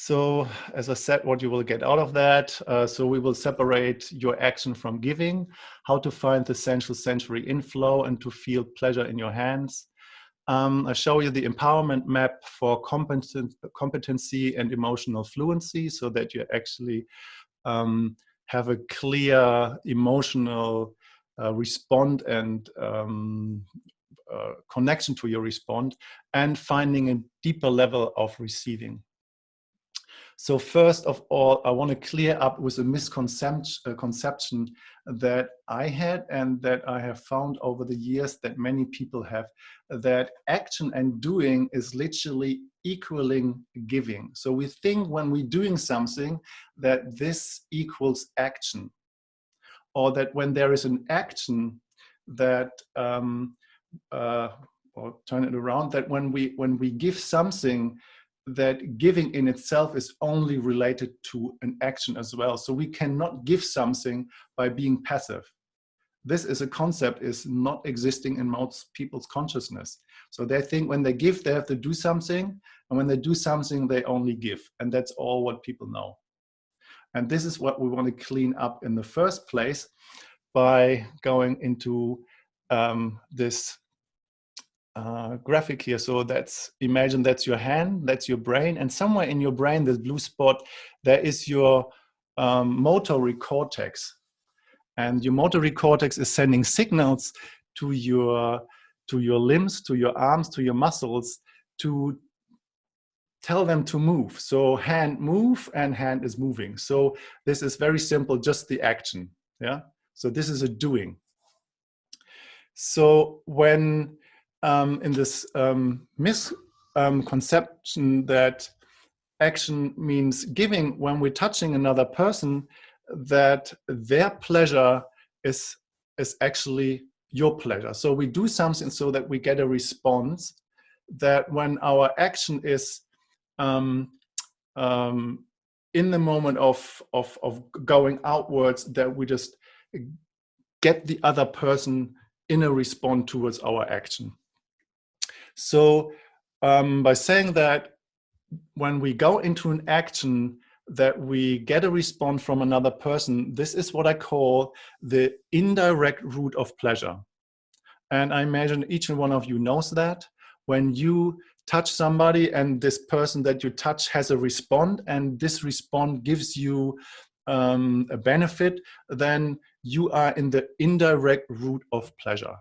So as I said, what you will get out of that. Uh, so we will separate your action from giving, how to find the central sensory inflow and to feel pleasure in your hands. Um, I show you the empowerment map for competent, competency and emotional fluency so that you actually um, have a clear emotional uh, respond and um, uh, connection to your respond and finding a deeper level of receiving. So first of all, I want to clear up with a misconception that I had and that I have found over the years that many people have, that action and doing is literally equaling giving. So we think when we're doing something that this equals action or that when there is an action that um, uh, or turn it around that when we when we give something that giving in itself is only related to an action as well. So we cannot give something by being passive. This is a concept is not existing in most people's consciousness. So they think when they give, they have to do something. And when they do something, they only give. And that's all what people know. And this is what we want to clean up in the first place by going into um, this uh, graphic here. So that's, imagine that's your hand, that's your brain, and somewhere in your brain, this blue spot, there is your um, motor cortex. And your motor cortex is sending signals to your, to your limbs, to your arms, to your muscles to tell them to move. So hand move and hand is moving. So this is very simple, just the action. Yeah. So this is a doing. So when um, in this um, misconception um, that action means giving when we're touching another person, that their pleasure is, is actually your pleasure. So we do something so that we get a response that when our action is um, um, in the moment of, of, of going outwards, that we just get the other person in a response towards our action. So um, by saying that when we go into an action that we get a response from another person, this is what I call the indirect route of pleasure. And I imagine each and one of you knows that. When you touch somebody and this person that you touch has a response and this response gives you um, a benefit, then you are in the indirect route of pleasure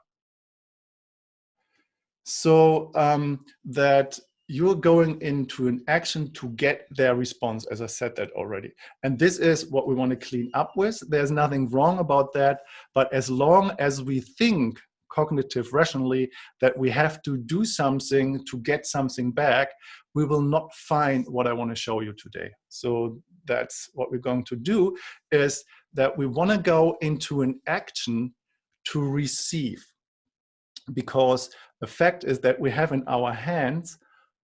so um, that you're going into an action to get their response, as I said that already. And this is what we want to clean up with. There's nothing wrong about that. But as long as we think cognitive rationally that we have to do something to get something back, we will not find what I want to show you today. So that's what we're going to do is that we want to go into an action to receive because the fact is that we have in our hands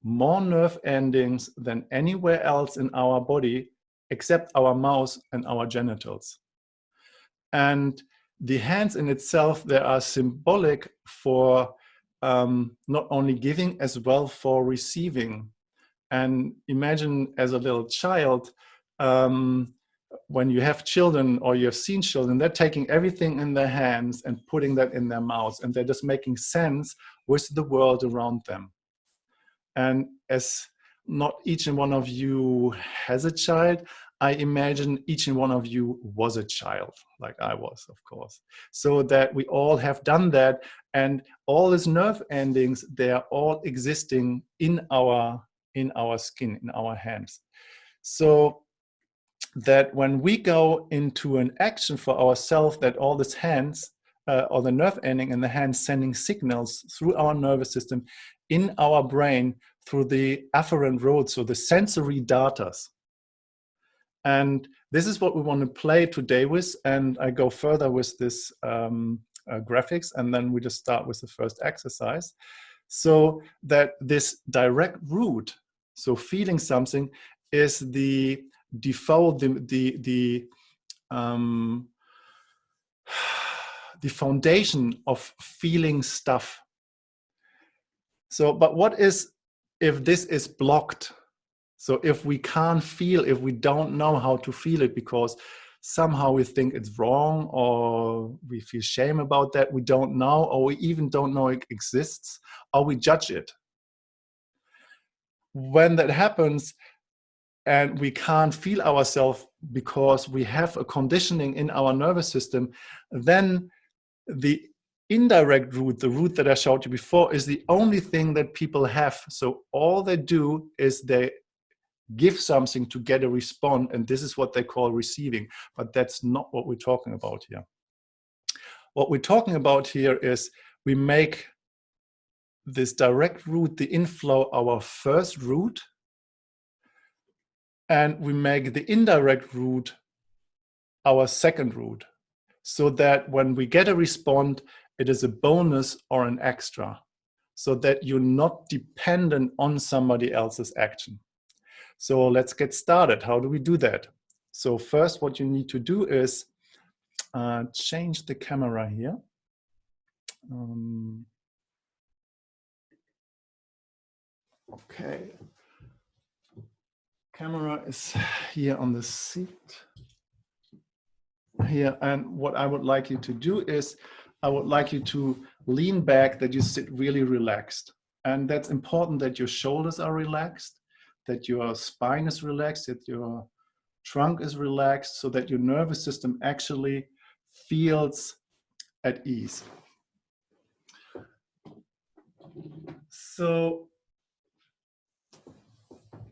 more nerve endings than anywhere else in our body except our mouth and our genitals. And the hands in itself, they are symbolic for um, not only giving as well for receiving. And imagine as a little child, um, when you have children or you have seen children, they're taking everything in their hands and putting that in their mouths and they're just making sense with the world around them. And as not each and one of you has a child, I imagine each and one of you was a child, like I was, of course. So that we all have done that and all these nerve endings, they are all existing in our, in our skin, in our hands. So that when we go into an action for ourselves, that all these hands uh, or the nerve ending in the hand sending signals through our nervous system in our brain through the afferent roads, so the sensory datas. And this is what we want to play today with. And I go further with this um, uh, graphics, and then we just start with the first exercise. So that this direct route, so feeling something, is the default, the, the, the um, the foundation of feeling stuff. So, but what is if this is blocked? So if we can't feel, if we don't know how to feel it because somehow we think it's wrong or we feel shame about that, we don't know, or we even don't know it exists, or we judge it. When that happens, and we can't feel ourselves because we have a conditioning in our nervous system, then the indirect route, the route that I showed you before, is the only thing that people have. So all they do is they give something to get a response, and this is what they call receiving. But that's not what we're talking about here. What we're talking about here is we make this direct route, the inflow, our first route, and we make the indirect route our second route so that when we get a response, it is a bonus or an extra so that you're not dependent on somebody else's action. So let's get started. How do we do that? So first what you need to do is uh, change the camera here. Um, okay, camera is here on the seat here. And what I would like you to do is, I would like you to lean back, that you sit really relaxed. And that's important that your shoulders are relaxed, that your spine is relaxed, that your trunk is relaxed, so that your nervous system actually feels at ease. So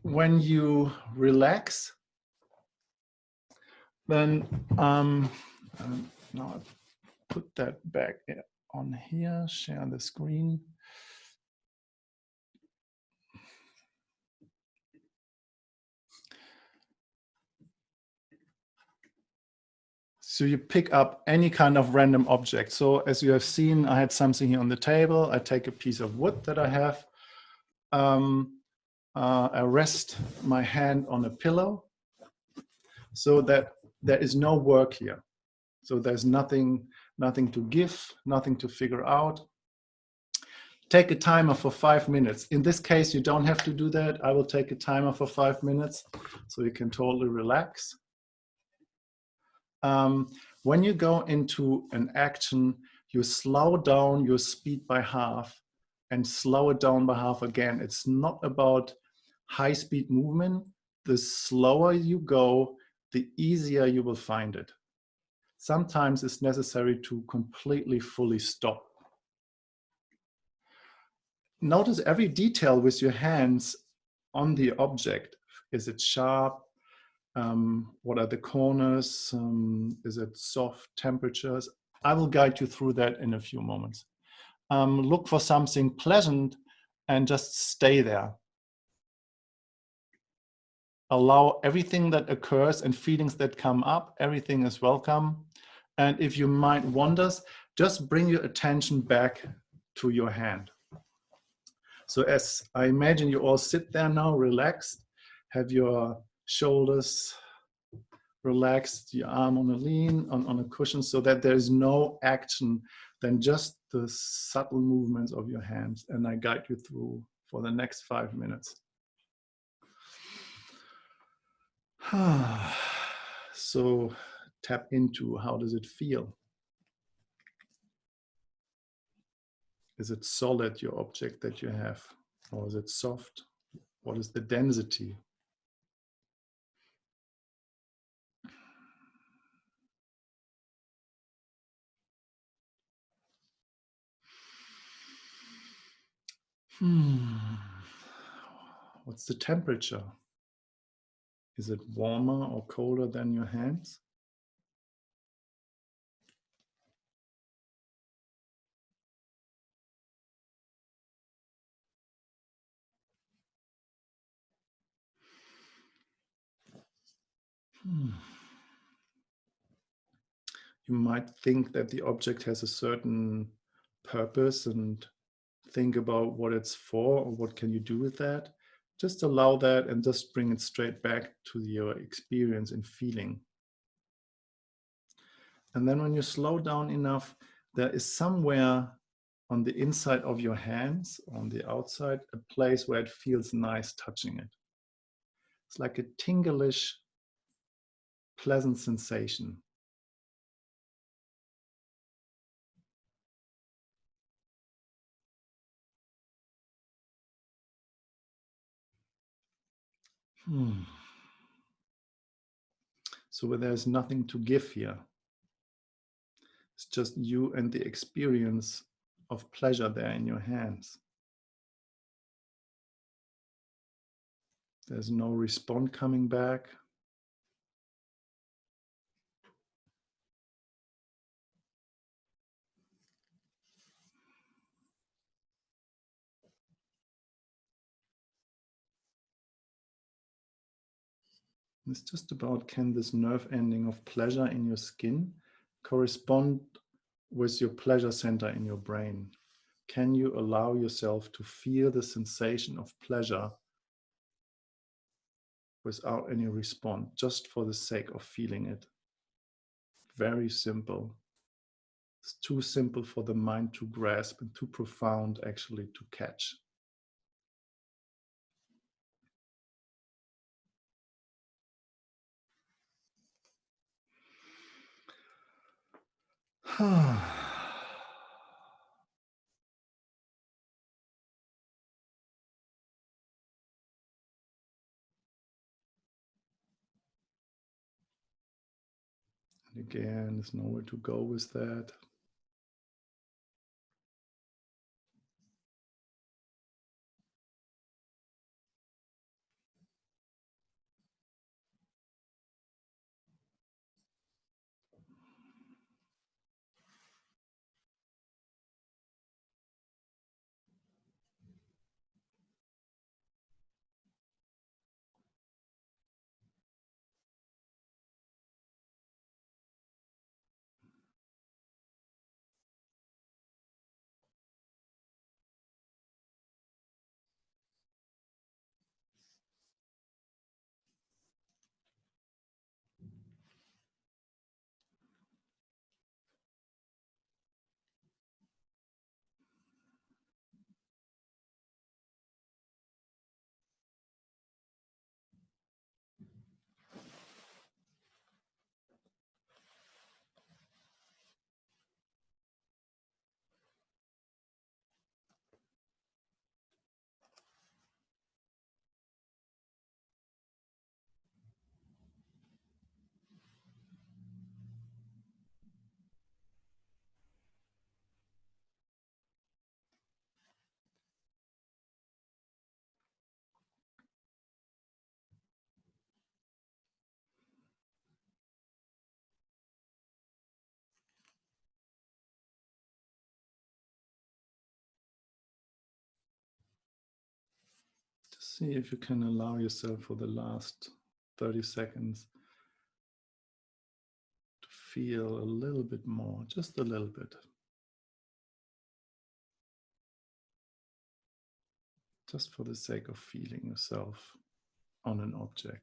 when you relax, then um, um, now I put that back on here, share the screen. So you pick up any kind of random object. So as you have seen, I had something here on the table. I take a piece of wood that I have. Um, uh, I rest my hand on a pillow so that there is no work here. So there's nothing, nothing to give, nothing to figure out. Take a timer for five minutes. In this case, you don't have to do that. I will take a timer for five minutes so you can totally relax. Um, when you go into an action, you slow down your speed by half and slow it down by half again. It's not about high speed movement, the slower you go, the easier you will find it. Sometimes it's necessary to completely fully stop. Notice every detail with your hands on the object. Is it sharp? Um, what are the corners? Um, is it soft temperatures? I will guide you through that in a few moments. Um, look for something pleasant and just stay there allow everything that occurs and feelings that come up, everything is welcome. And if your mind wanders, just bring your attention back to your hand. So as I imagine you all sit there now, relaxed, have your shoulders relaxed, your arm on a lean, on, on a cushion, so that there is no action than just the subtle movements of your hands. And I guide you through for the next five minutes. so tap into how does it feel? Is it solid, your object that you have? Or is it soft? What is the density? Hmm. What's the temperature? Is it warmer or colder than your hands? Hmm. You might think that the object has a certain purpose and think about what it's for or what can you do with that just allow that and just bring it straight back to your experience and feeling. And then when you slow down enough, there is somewhere on the inside of your hands, on the outside, a place where it feels nice touching it. It's like a tinglish, pleasant sensation. Hmm. So there's nothing to give here. It's just you and the experience of pleasure there in your hands. There's no response coming back. It's just about can this nerve ending of pleasure in your skin correspond with your pleasure center in your brain? Can you allow yourself to feel the sensation of pleasure without any response, just for the sake of feeling it? Very simple. It's too simple for the mind to grasp and too profound actually to catch. again, there's nowhere to go with that. See if you can allow yourself for the last 30 seconds to feel a little bit more, just a little bit. Just for the sake of feeling yourself on an object.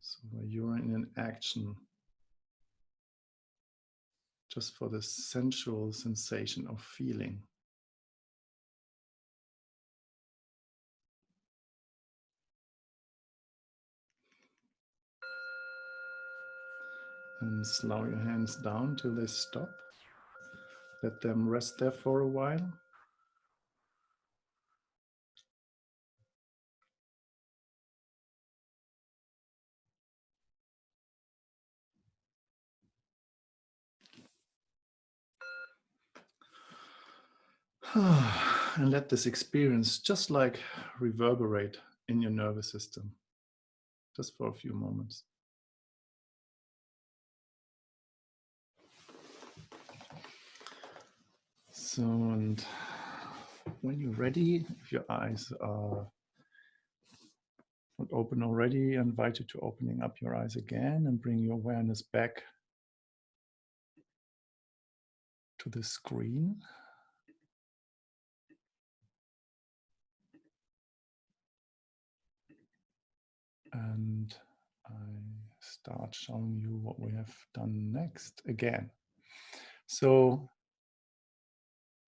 So you're in an action just for the sensual sensation of feeling. And slow your hands down till they stop. Let them rest there for a while. and let this experience just like reverberate in your nervous system just for a few moments. So, and when you're ready, if your eyes are not open already, I invite you to opening up your eyes again and bring your awareness back to the screen. And I start showing you what we have done next again. So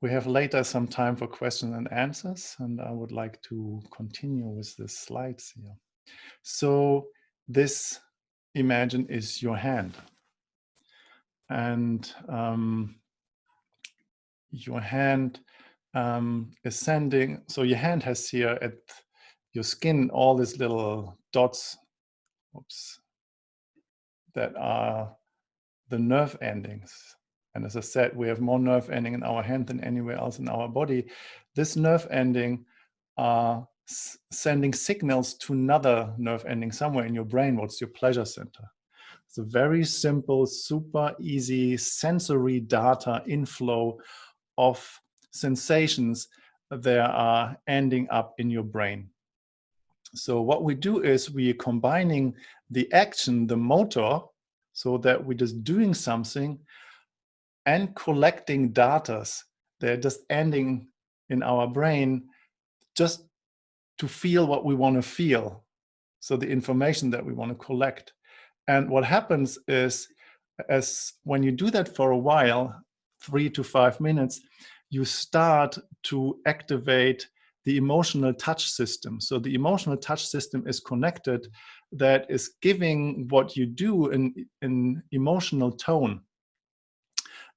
we have later some time for questions and answers, and I would like to continue with the slides here. So this imagine is your hand. And um, your hand um, is sending, so your hand has here at your skin all these little dots, oops, that are the nerve endings. And as I said, we have more nerve ending in our hand than anywhere else in our body. This nerve ending are sending signals to another nerve ending somewhere in your brain. What's your pleasure center? It's a very simple, super easy sensory data inflow of sensations that are ending up in your brain. So what we do is we are combining the action, the motor, so that we're just doing something and collecting data. They're just ending in our brain just to feel what we want to feel. So the information that we want to collect. And what happens is as when you do that for a while, three to five minutes, you start to activate the emotional touch system. So the emotional touch system is connected that is giving what you do in, an emotional tone.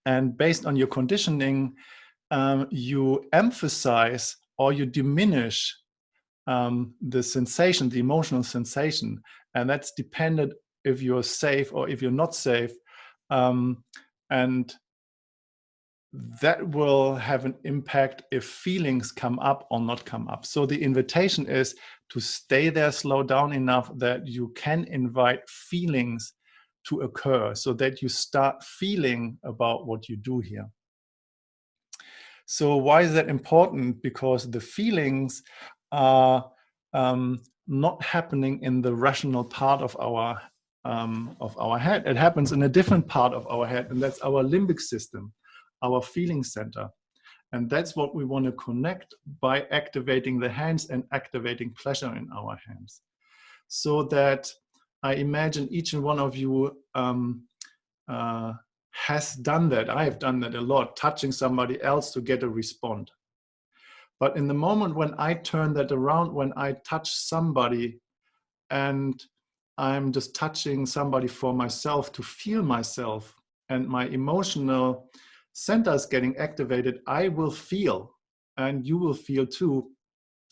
And based on your conditioning, um, you emphasize or you diminish um, the sensation, the emotional sensation. And that's dependent if you're safe or if you're not safe. Um, and that will have an impact if feelings come up or not come up. So the invitation is to stay there, slow down enough that you can invite feelings to occur so that you start feeling about what you do here. So why is that important? Because the feelings are um, not happening in the rational part of our um, of our head. It happens in a different part of our head, and that's our limbic system our feeling center. And that's what we want to connect by activating the hands and activating pleasure in our hands. So that I imagine each and one of you um, uh, has done that. I have done that a lot, touching somebody else to get a response. But in the moment when I turn that around, when I touch somebody and I'm just touching somebody for myself to feel myself and my emotional centers getting activated, I will feel, and you will feel too,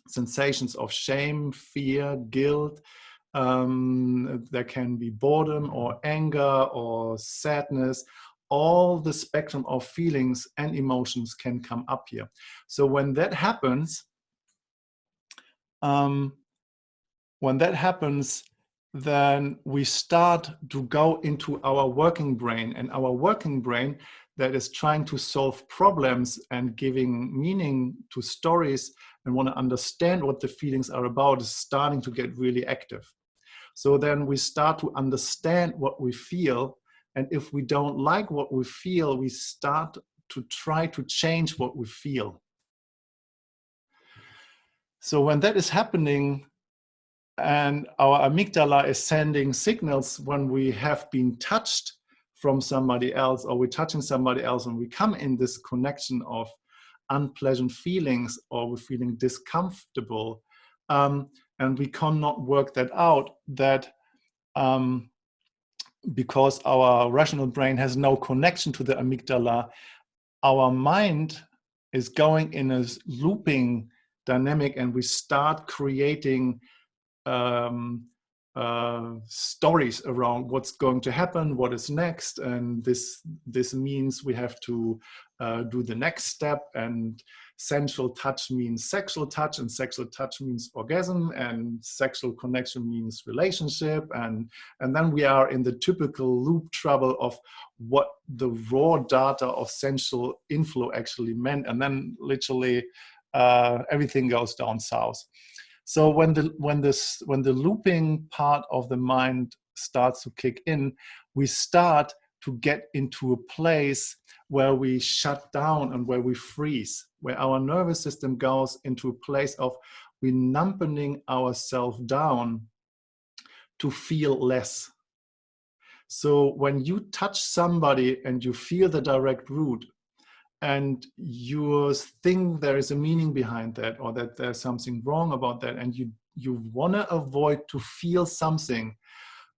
sensations of shame, fear, guilt. Um, there can be boredom or anger or sadness. All the spectrum of feelings and emotions can come up here. So when that happens, um, when that happens, then we start to go into our working brain and our working brain that is trying to solve problems and giving meaning to stories and want to understand what the feelings are about is starting to get really active. So then we start to understand what we feel. And if we don't like what we feel, we start to try to change what we feel. So when that is happening, and our amygdala is sending signals when we have been touched from somebody else or we're touching somebody else and we come in this connection of unpleasant feelings or we're feeling discomfortable um, and we cannot work that out that um, because our rational brain has no connection to the amygdala our mind is going in a looping dynamic and we start creating um, uh, stories around what's going to happen, what is next, and this this means we have to uh, do the next step. And sensual touch means sexual touch, and sexual touch means orgasm, and sexual connection means relationship, and and then we are in the typical loop trouble of what the raw data of sensual inflow actually meant, and then literally uh, everything goes down south. So when the when this when the looping part of the mind starts to kick in, we start to get into a place where we shut down and where we freeze, where our nervous system goes into a place of we numbing ourselves down to feel less. So when you touch somebody and you feel the direct route, and you think there is a meaning behind that or that there's something wrong about that and you you want to avoid to feel something,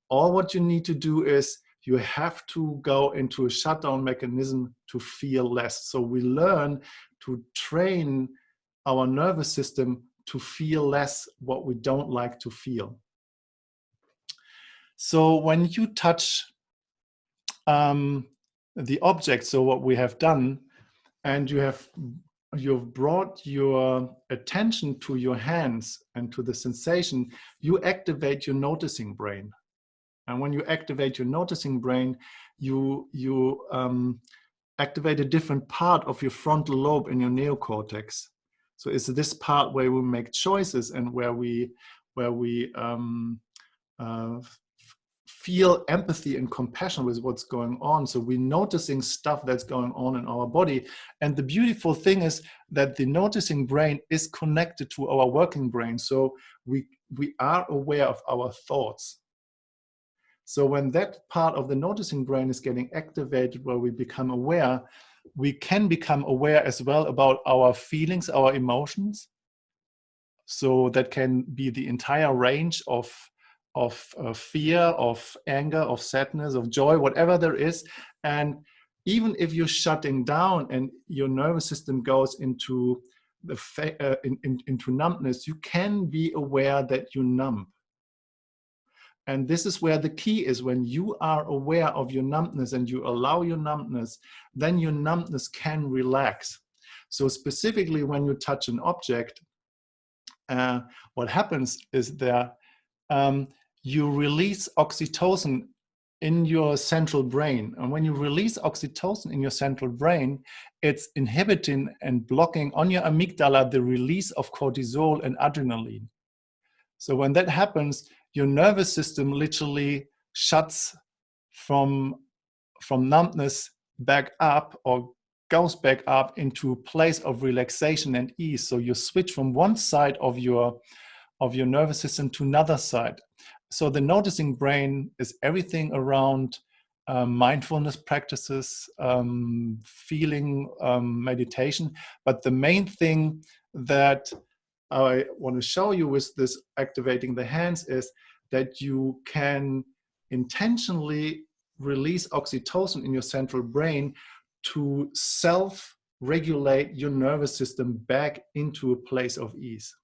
all what you need to do is you have to go into a shutdown mechanism to feel less. So we learn to train our nervous system to feel less what we don't like to feel. So when you touch um, the object, so what we have done, and you have you've brought your attention to your hands and to the sensation, you activate your noticing brain. And when you activate your noticing brain, you, you um, activate a different part of your frontal lobe in your neocortex. So it's this part where we make choices and where we, where we um, uh, feel empathy and compassion with what's going on. So we're noticing stuff that's going on in our body. And the beautiful thing is that the noticing brain is connected to our working brain. So we, we are aware of our thoughts. So when that part of the noticing brain is getting activated where we become aware, we can become aware as well about our feelings, our emotions. So that can be the entire range of of uh, fear, of anger, of sadness, of joy, whatever there is. And even if you're shutting down and your nervous system goes into the uh, in, in, into numbness, you can be aware that you're numb. And this is where the key is when you are aware of your numbness and you allow your numbness, then your numbness can relax. So specifically when you touch an object, uh, what happens is there um, you release oxytocin in your central brain. And when you release oxytocin in your central brain, it's inhibiting and blocking on your amygdala the release of cortisol and adrenaline. So when that happens, your nervous system literally shuts from, from numbness back up or goes back up into a place of relaxation and ease. So you switch from one side of your, of your nervous system to another side so the noticing brain is everything around um, mindfulness practices, um, feeling, um, meditation. But the main thing that I want to show you with this activating the hands is that you can intentionally release oxytocin in your central brain to self-regulate your nervous system back into a place of ease.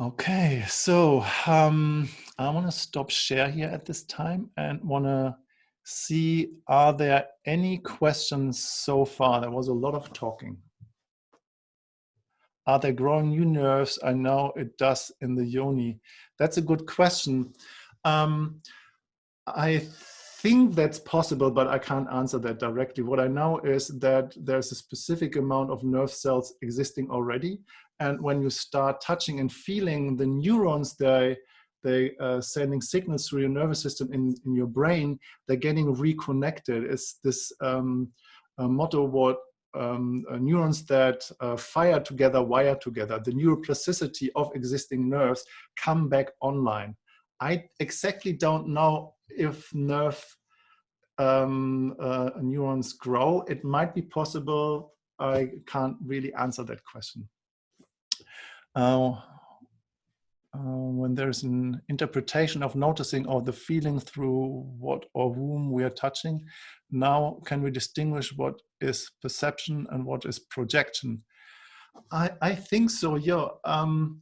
Okay, so um, I want to stop share here at this time and want to see, are there any questions so far? There was a lot of talking. Are there growing new nerves? I know it does in the yoni. That's a good question. Um, I think that's possible, but I can't answer that directly. What I know is that there's a specific amount of nerve cells existing already and when you start touching and feeling the neurons, they, they uh, sending signals through your nervous system in, in your brain, they're getting reconnected. It's this um, motto what um, uh, neurons that uh, fire together, wire together. The neuroplasticity of existing nerves come back online. I exactly don't know if nerve um, uh, neurons grow. It might be possible. I can't really answer that question. Uh, uh, when there's an interpretation of noticing or the feeling through what or whom we are touching, now can we distinguish what is perception and what is projection? I, I think so, yeah. Um,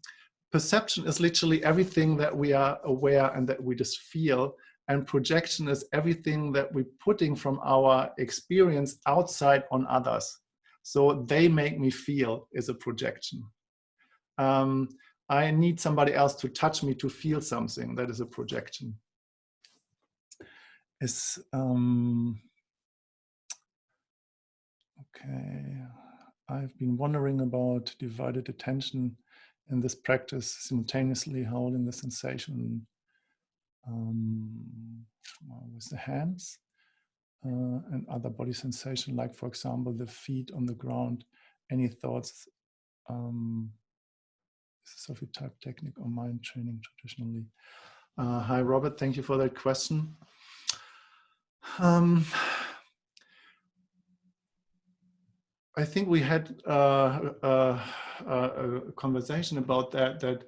perception is literally everything that we are aware and that we just feel. And projection is everything that we're putting from our experience outside on others. So they make me feel is a projection um, I need somebody else to touch me to feel something. That is a projection. Is um, okay. I've been wondering about divided attention in this practice, simultaneously holding the sensation um, with the hands uh, and other body sensation, like for example, the feet on the ground. Any thoughts um, Sufi type technique or mind training traditionally? Uh, hi, Robert. Thank you for that question. Um, I think we had uh, uh, uh, a conversation about that, that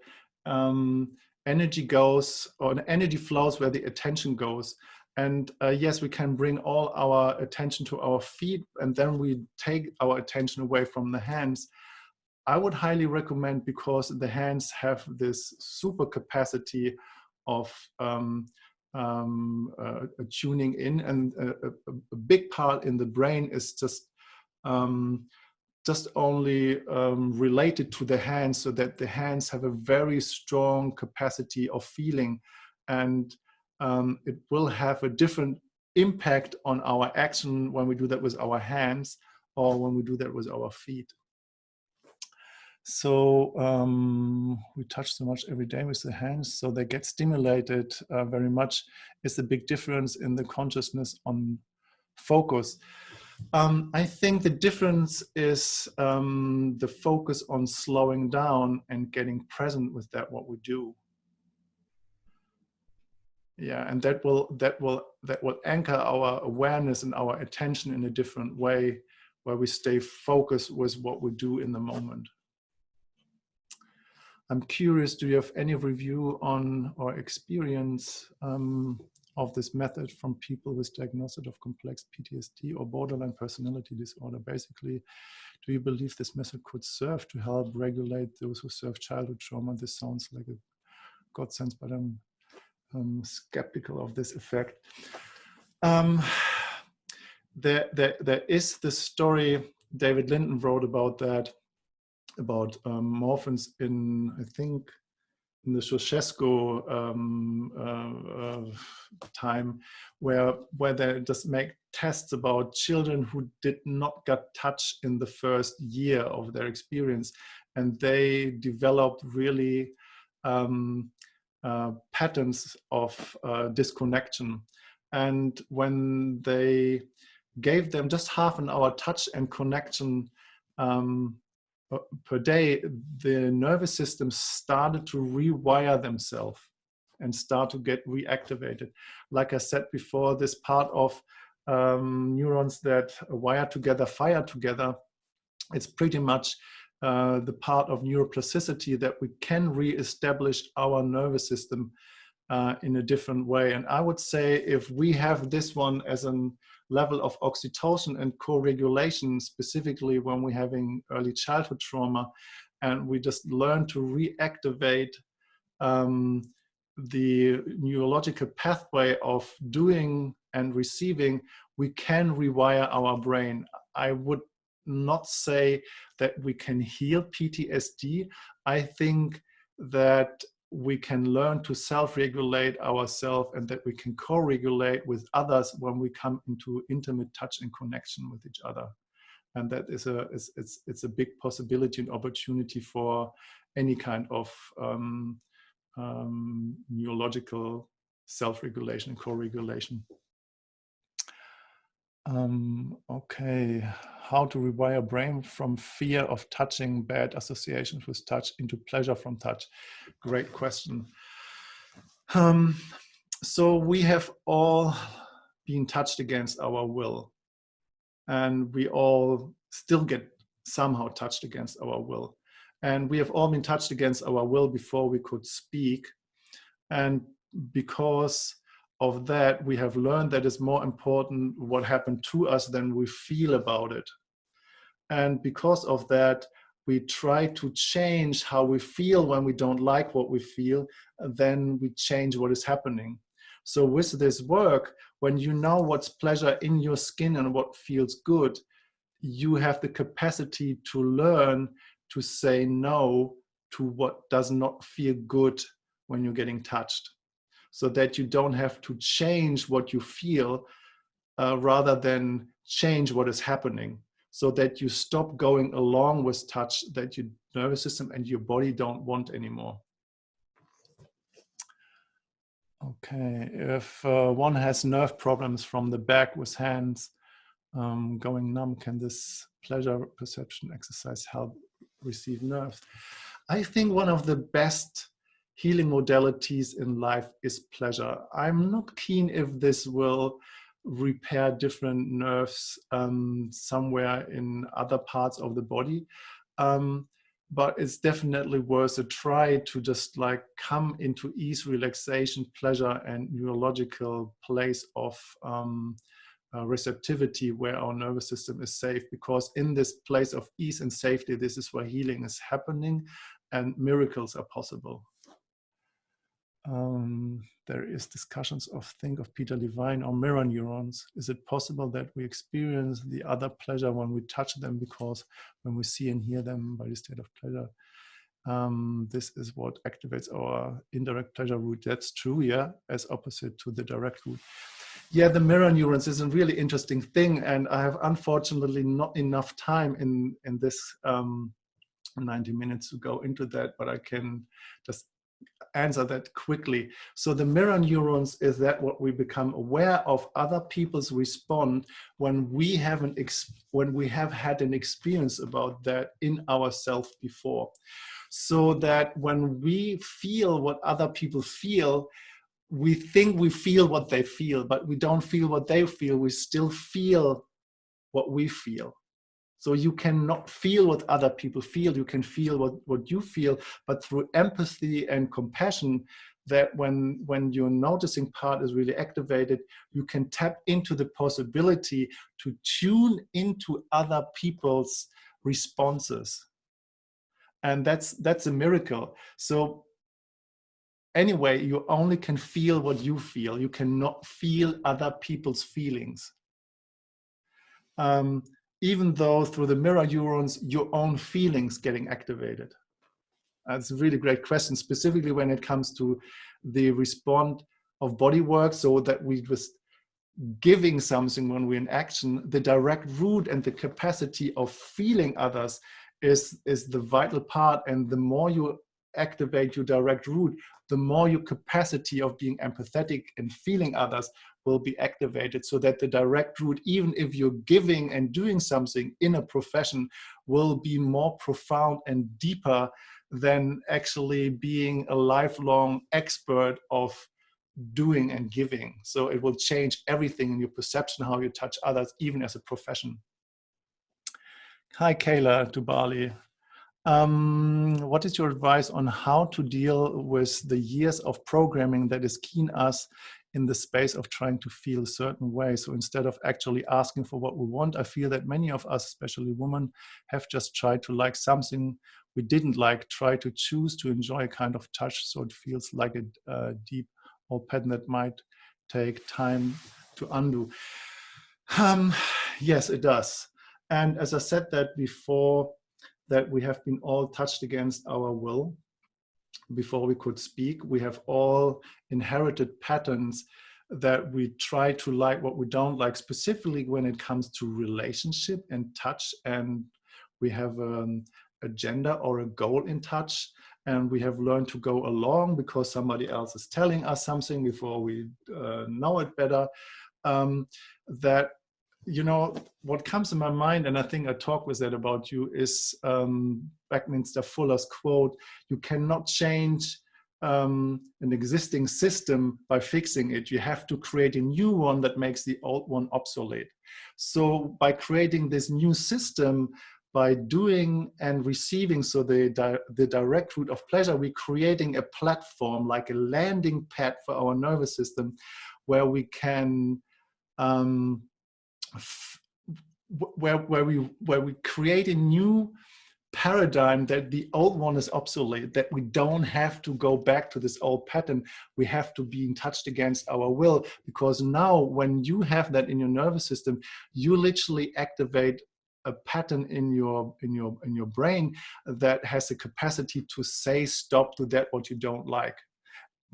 um, energy goes or energy flows where the attention goes. And uh, yes, we can bring all our attention to our feet and then we take our attention away from the hands. I would highly recommend because the hands have this super capacity of um, um, uh, tuning in and a, a, big part in the brain is just um, just only um, related to the hands so that the hands have a very strong capacity of feeling and um, it will have a different impact on our action when we do that with our hands or when we do that with our feet. So um, we touch so much every day with the hands, so they get stimulated uh, very much. Is a big difference in the consciousness on focus. Um, I think the difference is um, the focus on slowing down and getting present with that what we do. Yeah, and that will that will that will anchor our awareness and our attention in a different way, where we stay focused with what we do in the moment. I'm curious, do you have any review on or experience um, of this method from people with diagnosis of complex PTSD or borderline personality disorder? Basically, do you believe this method could serve to help regulate those who serve childhood trauma? This sounds like a God sense, but I'm, I'm skeptical of this effect. Um, there, there, there is the story David Linden wrote about that about um, morphins in, I think, in the Ceausescu um, uh, uh, time, where where they just make tests about children who did not get touch in the first year of their experience, and they developed really um, uh, patterns of uh, disconnection. And when they gave them just half an hour touch and connection um, per day, the nervous system started to rewire themselves and start to get reactivated. Like I said before, this part of um, neurons that wire together, fire together, it's pretty much uh, the part of neuroplasticity that we can re-establish our nervous system uh, in a different way. And I would say if we have this one as a level of oxytocin and co-regulation, specifically when we're having early childhood trauma, and we just learn to reactivate um, the neurological pathway of doing and receiving, we can rewire our brain. I would not say that we can heal PTSD. I think that we can learn to self-regulate ourselves and that we can co-regulate with others when we come into intimate touch and connection with each other. And that is a it's it's a big possibility and opportunity for any kind of um, um, neurological self-regulation and co-regulation um, okay, how to rewire brain from fear of touching bad associations with touch into pleasure from touch? Great question. Um, so we have all been touched against our will and we all still get somehow touched against our will. And we have all been touched against our will before we could speak. And because of that, we have learned that it's more important what happened to us than we feel about it. And because of that, we try to change how we feel when we don't like what we feel, then we change what is happening. So with this work, when you know what's pleasure in your skin and what feels good, you have the capacity to learn to say no to what does not feel good when you're getting touched so that you don't have to change what you feel uh, rather than change what is happening so that you stop going along with touch that your nervous system and your body don't want anymore. Okay, if uh, one has nerve problems from the back with hands um, going numb, can this pleasure perception exercise help receive nerves? I think one of the best healing modalities in life is pleasure. I'm not keen if this will repair different nerves um, somewhere in other parts of the body. Um, but it's definitely worth a try to just like come into ease, relaxation, pleasure, and neurological place of um, uh, receptivity where our nervous system is safe. Because in this place of ease and safety, this is where healing is happening and miracles are possible. Um, there is discussions of think of Peter Levine or mirror neurons. Is it possible that we experience the other pleasure when we touch them because when we see and hear them by the state of pleasure, um, this is what activates our indirect pleasure route. That's true, yeah, as opposite to the direct route. Yeah, the mirror neurons is a really interesting thing, and I have unfortunately not enough time in in this um, 90 minutes to go into that, but I can just answer that quickly. So the mirror neurons is that what we become aware of other people's respond when we haven't when we have had an experience about that in ourselves before. So that when we feel what other people feel, we think we feel what they feel, but we don't feel what they feel. We still feel what we feel. So you cannot feel what other people feel, you can feel what, what you feel, but through empathy and compassion, that when, when your noticing part is really activated, you can tap into the possibility to tune into other people's responses. And that's, that's a miracle. So anyway, you only can feel what you feel. You cannot feel other people's feelings. Um, even though through the mirror neurons, your own feelings getting activated? That's a really great question, specifically when it comes to the respond of body work, so that we just giving something when we're in action, the direct route and the capacity of feeling others is, is the vital part. And the more you activate your direct route, the more your capacity of being empathetic and feeling others will be activated so that the direct route, even if you're giving and doing something in a profession, will be more profound and deeper than actually being a lifelong expert of doing and giving. So it will change everything in your perception, how you touch others, even as a profession. Hi, Kayla to Bali. Um, what is your advice on how to deal with the years of programming that is keen us in the space of trying to feel a certain way. So instead of actually asking for what we want, I feel that many of us, especially women, have just tried to like something we didn't like, try to choose to enjoy a kind of touch so it feels like a uh, deep old pattern that might take time to undo. Um, yes, it does. And as I said that before, that we have been all touched against our will before we could speak. We have all inherited patterns that we try to like what we don't like, specifically when it comes to relationship and touch. And we have um, a agenda or a goal in touch. And we have learned to go along because somebody else is telling us something before we uh, know it better. Um, that you know, what comes in my mind, and I think I talked with that about you, is um, Buckminster Fuller's quote, you cannot change um, an existing system by fixing it. You have to create a new one that makes the old one obsolete. So by creating this new system, by doing and receiving, so the, di the direct route of pleasure, we're creating a platform, like a landing pad for our nervous system, where we can um, where, where, we, where we create a new paradigm that the old one is obsolete, that we don't have to go back to this old pattern. We have to be touched against our will because now when you have that in your nervous system, you literally activate a pattern in your in your in your brain that has the capacity to say stop to that what you don't like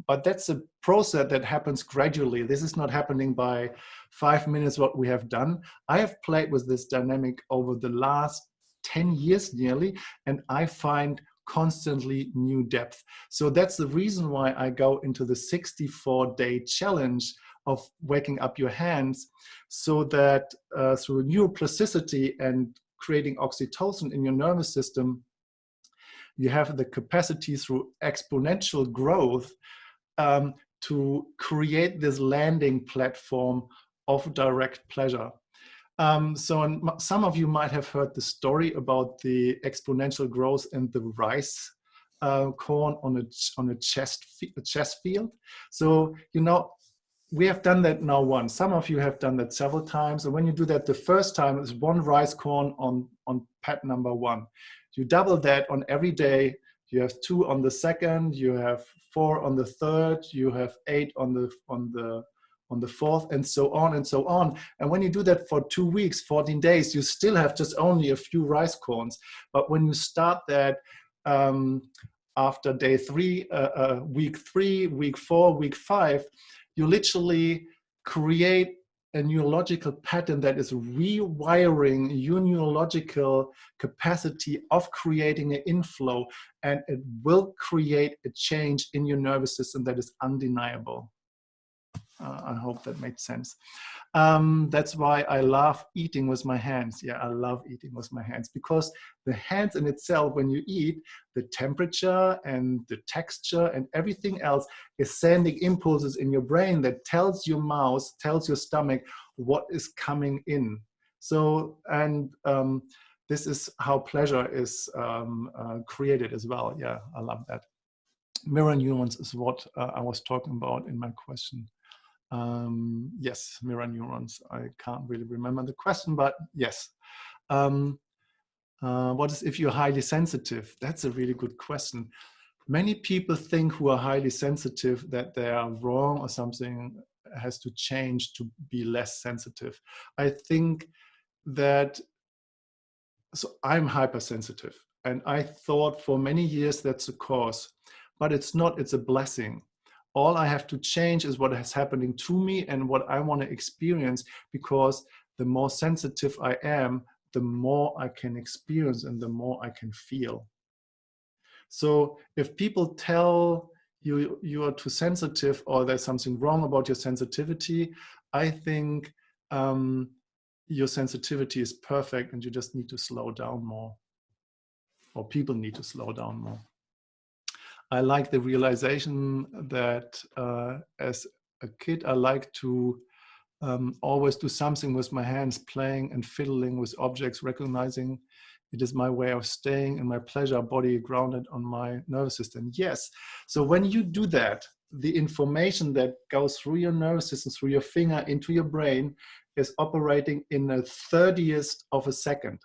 but that's a process that happens gradually. This is not happening by five minutes what we have done. I have played with this dynamic over the last 10 years nearly, and I find constantly new depth. So that's the reason why I go into the 64 day challenge of waking up your hands so that uh, through neuroplasticity and creating oxytocin in your nervous system, you have the capacity through exponential growth um, to create this landing platform of direct pleasure. Um, so some of you might have heard the story about the exponential growth in the rice uh, corn on a on a chest a chest field. So you know we have done that now once. Some of you have done that several times. And when you do that the first time, it's one rice corn on on pad number one. You double that on every day. You have two on the second. You have four on the third. You have eight on the on the on the fourth and so on and so on. And when you do that for two weeks, 14 days, you still have just only a few rice corns. But when you start that um, after day three, uh, uh, week three, week four, week five, you literally create a neurological pattern that is rewiring your neurological capacity of creating an inflow and it will create a change in your nervous system that is undeniable. Uh, I hope that made sense. Um, that's why I love eating with my hands. Yeah, I love eating with my hands because the hands in itself, when you eat, the temperature and the texture and everything else is sending impulses in your brain that tells your mouth, tells your stomach what is coming in. So, and um, this is how pleasure is um, uh, created as well. Yeah, I love that. Mirror neurons is what uh, I was talking about in my question. Um, yes, mirror neurons. I can't really remember the question, but yes. Um, uh, what is if you're highly sensitive? That's a really good question. Many people think who are highly sensitive that they are wrong or something has to change to be less sensitive. I think that, so I'm hypersensitive and I thought for many years that's a cause, but it's not, it's a blessing all I have to change is what is happening to me and what I want to experience because the more sensitive I am, the more I can experience and the more I can feel. So if people tell you you are too sensitive or there's something wrong about your sensitivity, I think um, your sensitivity is perfect and you just need to slow down more or people need to slow down more. I like the realization that uh, as a kid, I like to um, always do something with my hands, playing and fiddling with objects, recognizing it is my way of staying in my pleasure body grounded on my nervous system. Yes. So when you do that, the information that goes through your nervous system, through your finger into your brain is operating in a 30th of a second,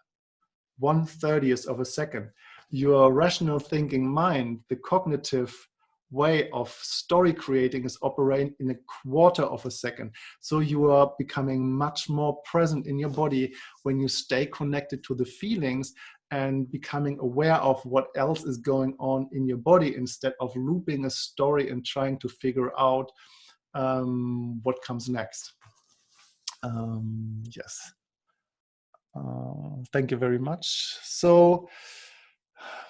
one 30th of a second your rational thinking mind, the cognitive way of story creating is operating in a quarter of a second. So you are becoming much more present in your body when you stay connected to the feelings and becoming aware of what else is going on in your body instead of looping a story and trying to figure out um, what comes next. Um, yes. Uh, thank you very much. So,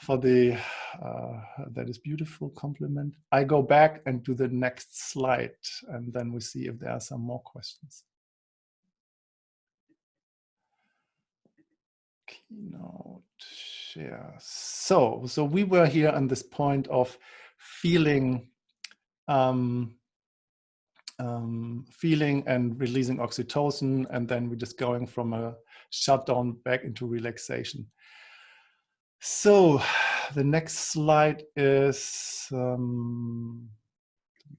for the uh, that is beautiful compliment. I go back and do the next slide and then we see if there are some more questions. Keynote share. So, so we were here on this point of feeling um, um, feeling and releasing oxytocin, and then we're just going from a shutdown back into relaxation. So the next slide is um,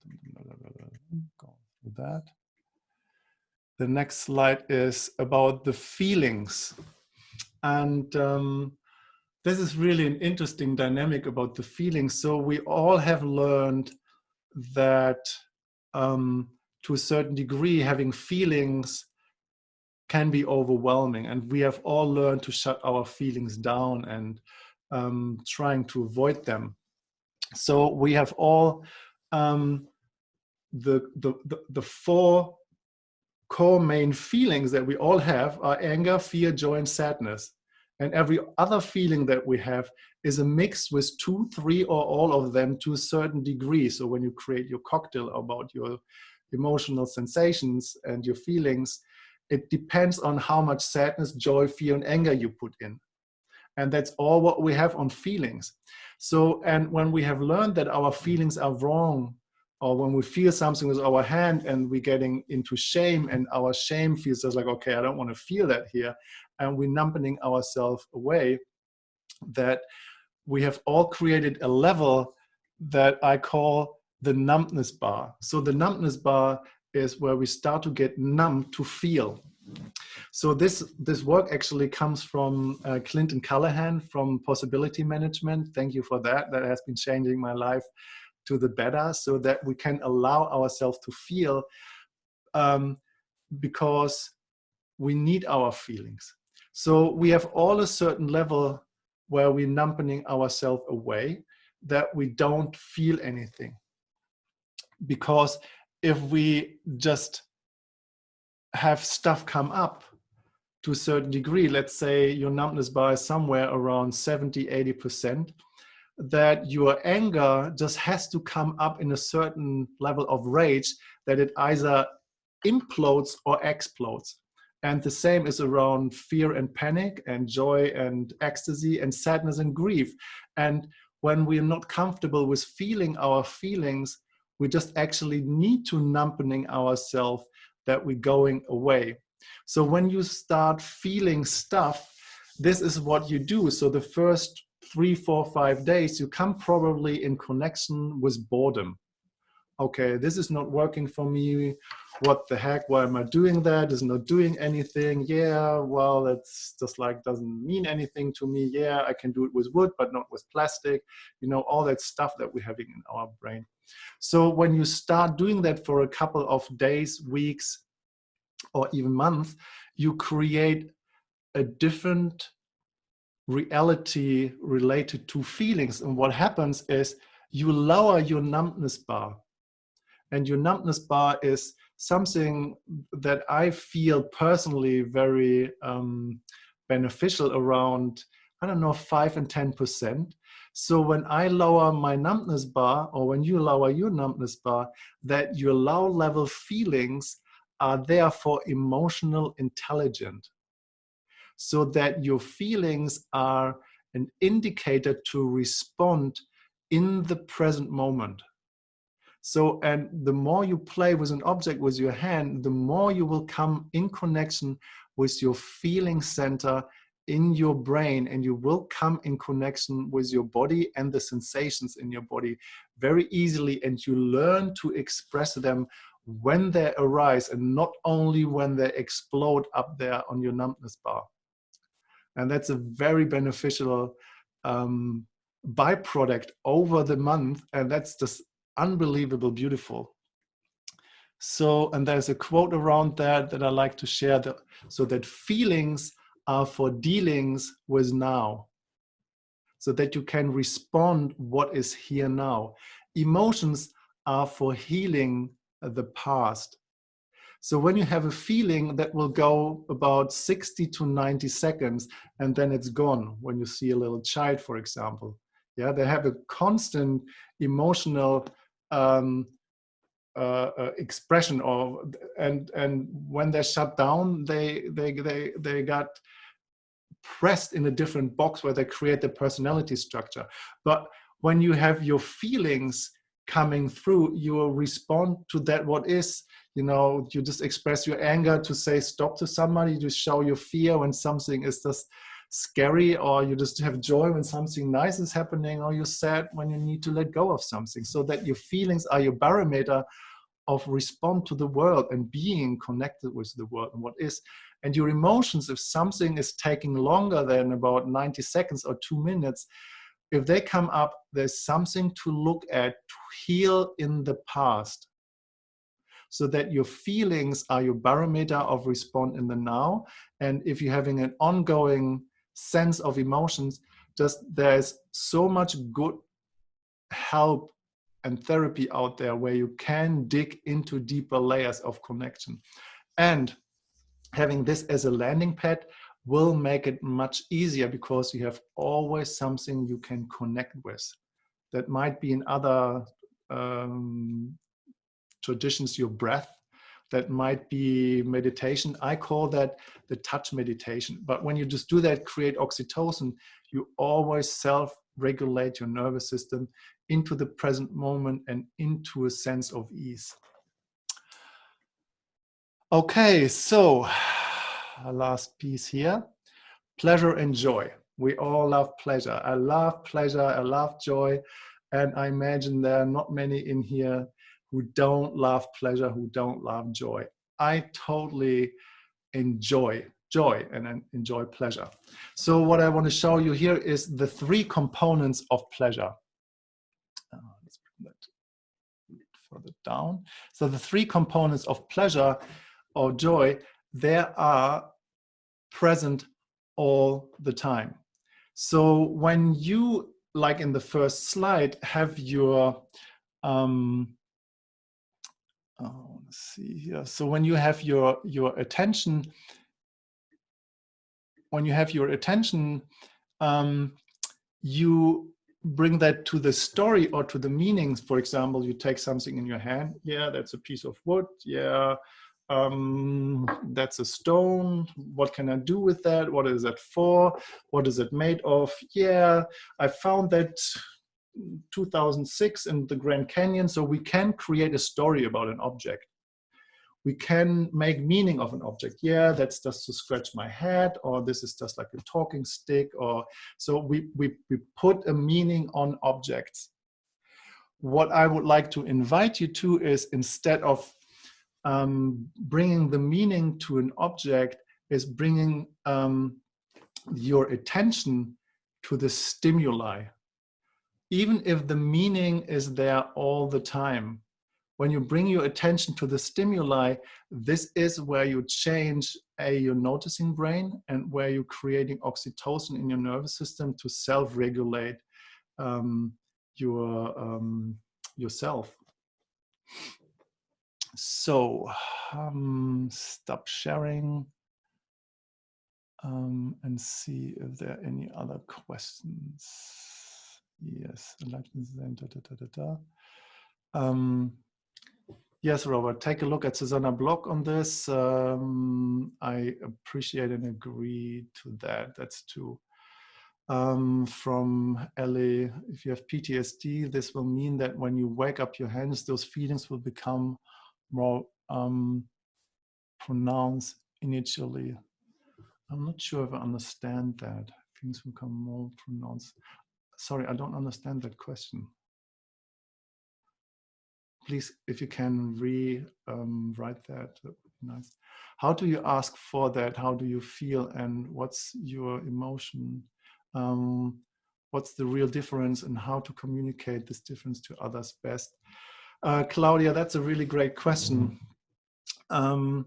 that. The next slide is about the feelings. And um, this is really an interesting dynamic about the feelings. So we all have learned that um, to a certain degree, having feelings can be overwhelming. And we have all learned to shut our feelings down and um, trying to avoid them. So we have all um, the, the, the, the four core main feelings that we all have are anger, fear, joy, and sadness. And every other feeling that we have is a mix with two, three, or all of them to a certain degree. So when you create your cocktail about your emotional sensations and your feelings, it depends on how much sadness, joy, fear, and anger you put in. And that's all what we have on feelings. So, and when we have learned that our feelings are wrong, or when we feel something with our hand and we're getting into shame and our shame feels just like, okay, I don't want to feel that here. And we're numbing ourselves away that we have all created a level that I call the numbness bar. So the numbness bar is where we start to get numb to feel. So this, this work actually comes from uh, Clinton Callahan from Possibility Management. Thank you for that. That has been changing my life to the better so that we can allow ourselves to feel um, because we need our feelings. So we have all a certain level where we're numbing ourselves away that we don't feel anything. Because if we just have stuff come up to a certain degree, let's say your numbness bar is somewhere around 70, 80%, that your anger just has to come up in a certain level of rage that it either implodes or explodes. And the same is around fear and panic and joy and ecstasy and sadness and grief. And when we're not comfortable with feeling our feelings, we just actually need to numbing ourselves that we're going away. So when you start feeling stuff, this is what you do. So the first three, four, five days, you come probably in connection with boredom. Okay, this is not working for me what the heck, why am I doing that? Is not doing anything. Yeah, well, that's just like doesn't mean anything to me. Yeah, I can do it with wood, but not with plastic. You know, all that stuff that we're having in our brain. So when you start doing that for a couple of days, weeks, or even months, you create a different reality related to feelings. And what happens is you lower your numbness bar. And your numbness bar is something that I feel personally very um, beneficial around, I don't know, five and 10%. So when I lower my numbness bar or when you lower your numbness bar, that your low level feelings are therefore emotional intelligent. So that your feelings are an indicator to respond in the present moment. So, and the more you play with an object with your hand, the more you will come in connection with your feeling center in your brain and you will come in connection with your body and the sensations in your body very easily and you learn to express them when they arise and not only when they explode up there on your numbness bar. And that's a very beneficial um, byproduct over the month and that's just unbelievable beautiful. So, and there's a quote around that that I like to share, that, so that feelings are for dealings with now, so that you can respond what is here now. Emotions are for healing the past. So when you have a feeling that will go about 60 to 90 seconds and then it's gone, when you see a little child, for example, yeah, they have a constant emotional um, uh, uh, expression of and and when they're shut down they they they they got pressed in a different box where they create the personality structure. But when you have your feelings coming through you will respond to that what is. You know you just express your anger to say stop to somebody to show your fear when something is just scary or you just have joy when something nice is happening or you're sad when you need to let go of something. So that your feelings are your barometer of respond to the world and being connected with the world and what is and your emotions if something is taking longer than about 90 seconds or two minutes if they come up there's something to look at to heal in the past. So that your feelings are your barometer of response in the now. And if you're having an ongoing sense of emotions just there's so much good help and therapy out there where you can dig into deeper layers of connection. And having this as a landing pad will make it much easier because you have always something you can connect with that might be in other um, traditions your breath that might be meditation. I call that the touch meditation. But when you just do that, create oxytocin, you always self regulate your nervous system into the present moment and into a sense of ease. Okay, so a last piece here, pleasure and joy. We all love pleasure. I love pleasure, I love joy, and I imagine there are not many in here who don't love pleasure, who don't love joy. I totally enjoy joy and enjoy pleasure. So what I want to show you here is the three components of pleasure. Uh, let's bring that further down. So the three components of pleasure or joy, they are present all the time. So when you, like in the first slide, have your um, oh, let's see here. So when you have your, your attention, when you have your attention, um, you bring that to the story or to the meanings. For example, you take something in your hand. Yeah, that's a piece of wood. Yeah, um, that's a stone. What can I do with that? What is that for? What is it made of? Yeah, I found that 2006 in the Grand Canyon. So we can create a story about an object. We can make meaning of an object. Yeah, that's just to scratch my head, or this is just like a talking stick, or so we, we, we put a meaning on objects. What I would like to invite you to is instead of um, bringing the meaning to an object is bringing um, your attention to the stimuli even if the meaning is there all the time, when you bring your attention to the stimuli, this is where you change a your noticing brain and where you're creating oxytocin in your nervous system to self-regulate um, your um, yourself. So um, stop sharing um, and see if there are any other questions. Yes, da, da, da. Um, yes, Robert, take a look at Susana Bloch on this. Um, I appreciate and agree to that. That's true. Um, from Ellie, if you have PTSD, this will mean that when you wake up your hands, those feelings will become more um, pronounced initially. I'm not sure if I understand that. Feelings become more pronounced. Sorry, I don't understand that question. Please, if you can rewrite um, that, that would be nice. How do you ask for that? How do you feel and what's your emotion? Um, what's the real difference and how to communicate this difference to others best? Uh, Claudia, that's a really great question. Um,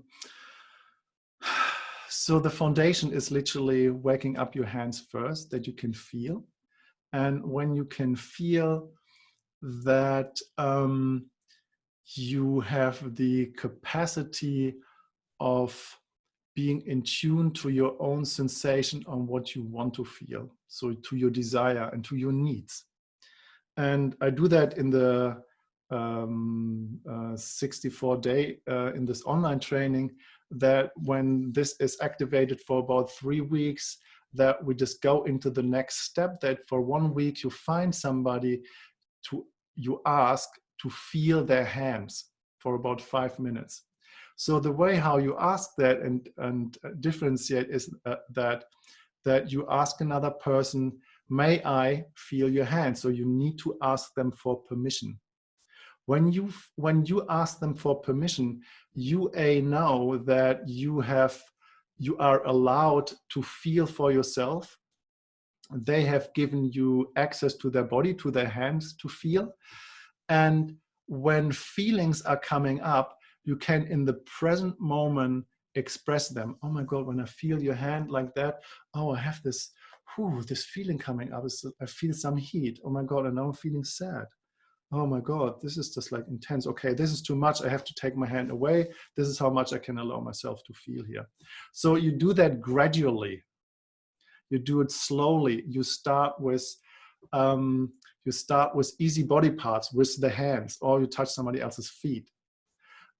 so the foundation is literally waking up your hands first that you can feel. And when you can feel that um, you have the capacity of being in tune to your own sensation on what you want to feel. So to your desire and to your needs. And I do that in the um, uh, 64 day uh, in this online training that when this is activated for about three weeks, that we just go into the next step that for one week you find somebody to you ask to feel their hands for about five minutes. So the way how you ask that and, and differentiate is uh, that, that you ask another person, may I feel your hand? So you need to ask them for permission. When you, when you ask them for permission, you a know that you have you are allowed to feel for yourself. They have given you access to their body, to their hands to feel. And when feelings are coming up, you can in the present moment express them. Oh my God, when I feel your hand like that, oh, I have this, whew, this feeling coming up. I feel some heat. Oh my God, and now I'm feeling sad oh my God, this is just like intense. Okay, this is too much. I have to take my hand away. This is how much I can allow myself to feel here. So you do that gradually. You do it slowly. You start with um, you start with easy body parts with the hands or you touch somebody else's feet.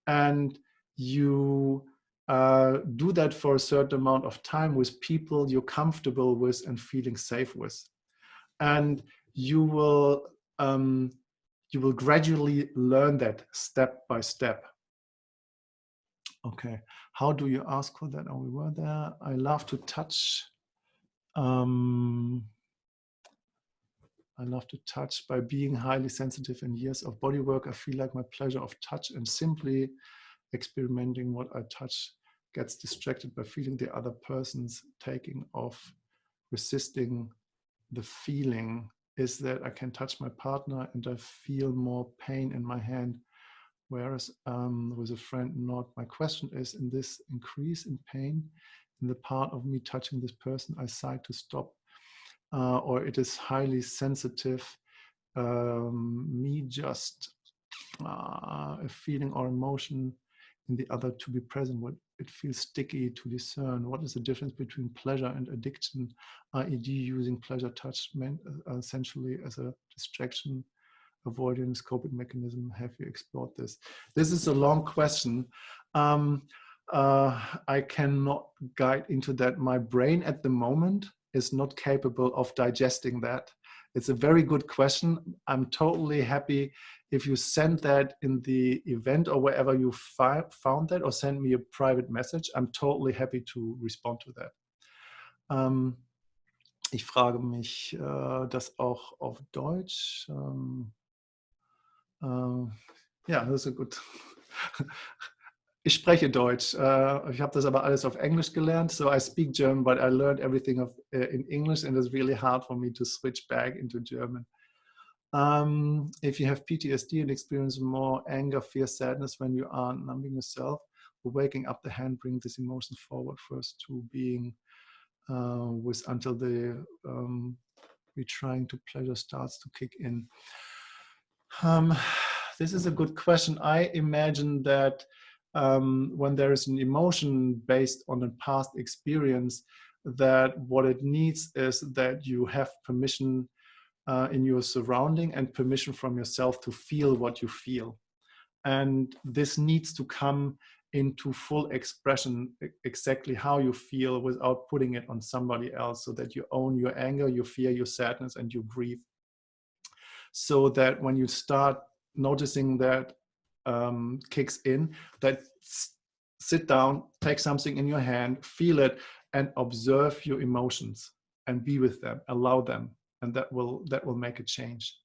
And you uh, do that for a certain amount of time with people you're comfortable with and feeling safe with. And you will um, you will gradually learn that step by step. Okay, how do you ask for that? Oh, we were there. I love to touch. Um, I love to touch by being highly sensitive in years of body work. I feel like my pleasure of touch and simply experimenting what I touch gets distracted by feeling the other person's taking off, resisting the feeling is that I can touch my partner and I feel more pain in my hand. Whereas um, with a friend, not. My question is, in this increase in pain, in the part of me touching this person, I decide to stop, uh, or it is highly sensitive, um, me just uh, a feeling or emotion in the other to be present, what it feels sticky to discern. What is the difference between pleasure and addiction, i.e. using pleasure touch uh, essentially as a distraction, avoidance, coping mechanism? Have you explored this? This is a long question. Um, uh, I cannot guide into that. My brain at the moment is not capable of digesting that. It's a very good question. I'm totally happy if you send that in the event or wherever you found that or send me a private message. I'm totally happy to respond to that. Ähm, ich frage mich äh, das auch auf Deutsch. Ähm, äh, ja, das ist gut. Ich spreche Deutsch. Uh, ich habe das aber alles auf Englisch gelernt. So I speak German, but I learned everything of, uh, in English and it's really hard for me to switch back into German. Um, if you have PTSD and experience more anger, fear, sadness when you are numbing yourself, waking up the hand, bring this emotion forward first to being uh, with until the um, retrying to pleasure starts to kick in. Um, this is a good question. I imagine that um, when there is an emotion based on a past experience, that what it needs is that you have permission uh, in your surrounding and permission from yourself to feel what you feel. And this needs to come into full expression exactly how you feel without putting it on somebody else so that you own your anger, your fear, your sadness, and your grief. So that when you start noticing that um, kicks in that sit down, take something in your hand, feel it, and observe your emotions and be with them, allow them, and that will that will make a change.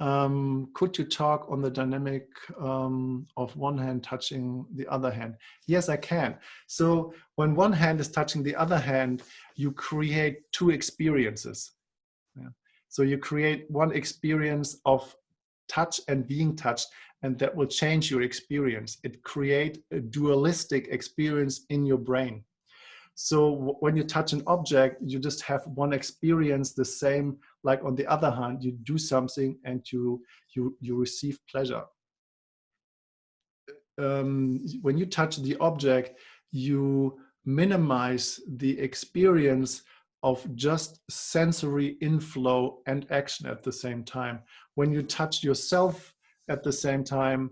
Um, could you talk on the dynamic um, of one hand touching the other hand? Yes, I can. So when one hand is touching the other hand, you create two experiences. Yeah. So you create one experience of touch and being touched and that will change your experience. It create a dualistic experience in your brain. So when you touch an object, you just have one experience the same like on the other hand, you do something and you, you, you receive pleasure. Um, when you touch the object, you minimize the experience of just sensory inflow and action at the same time. When you touch yourself at the same time,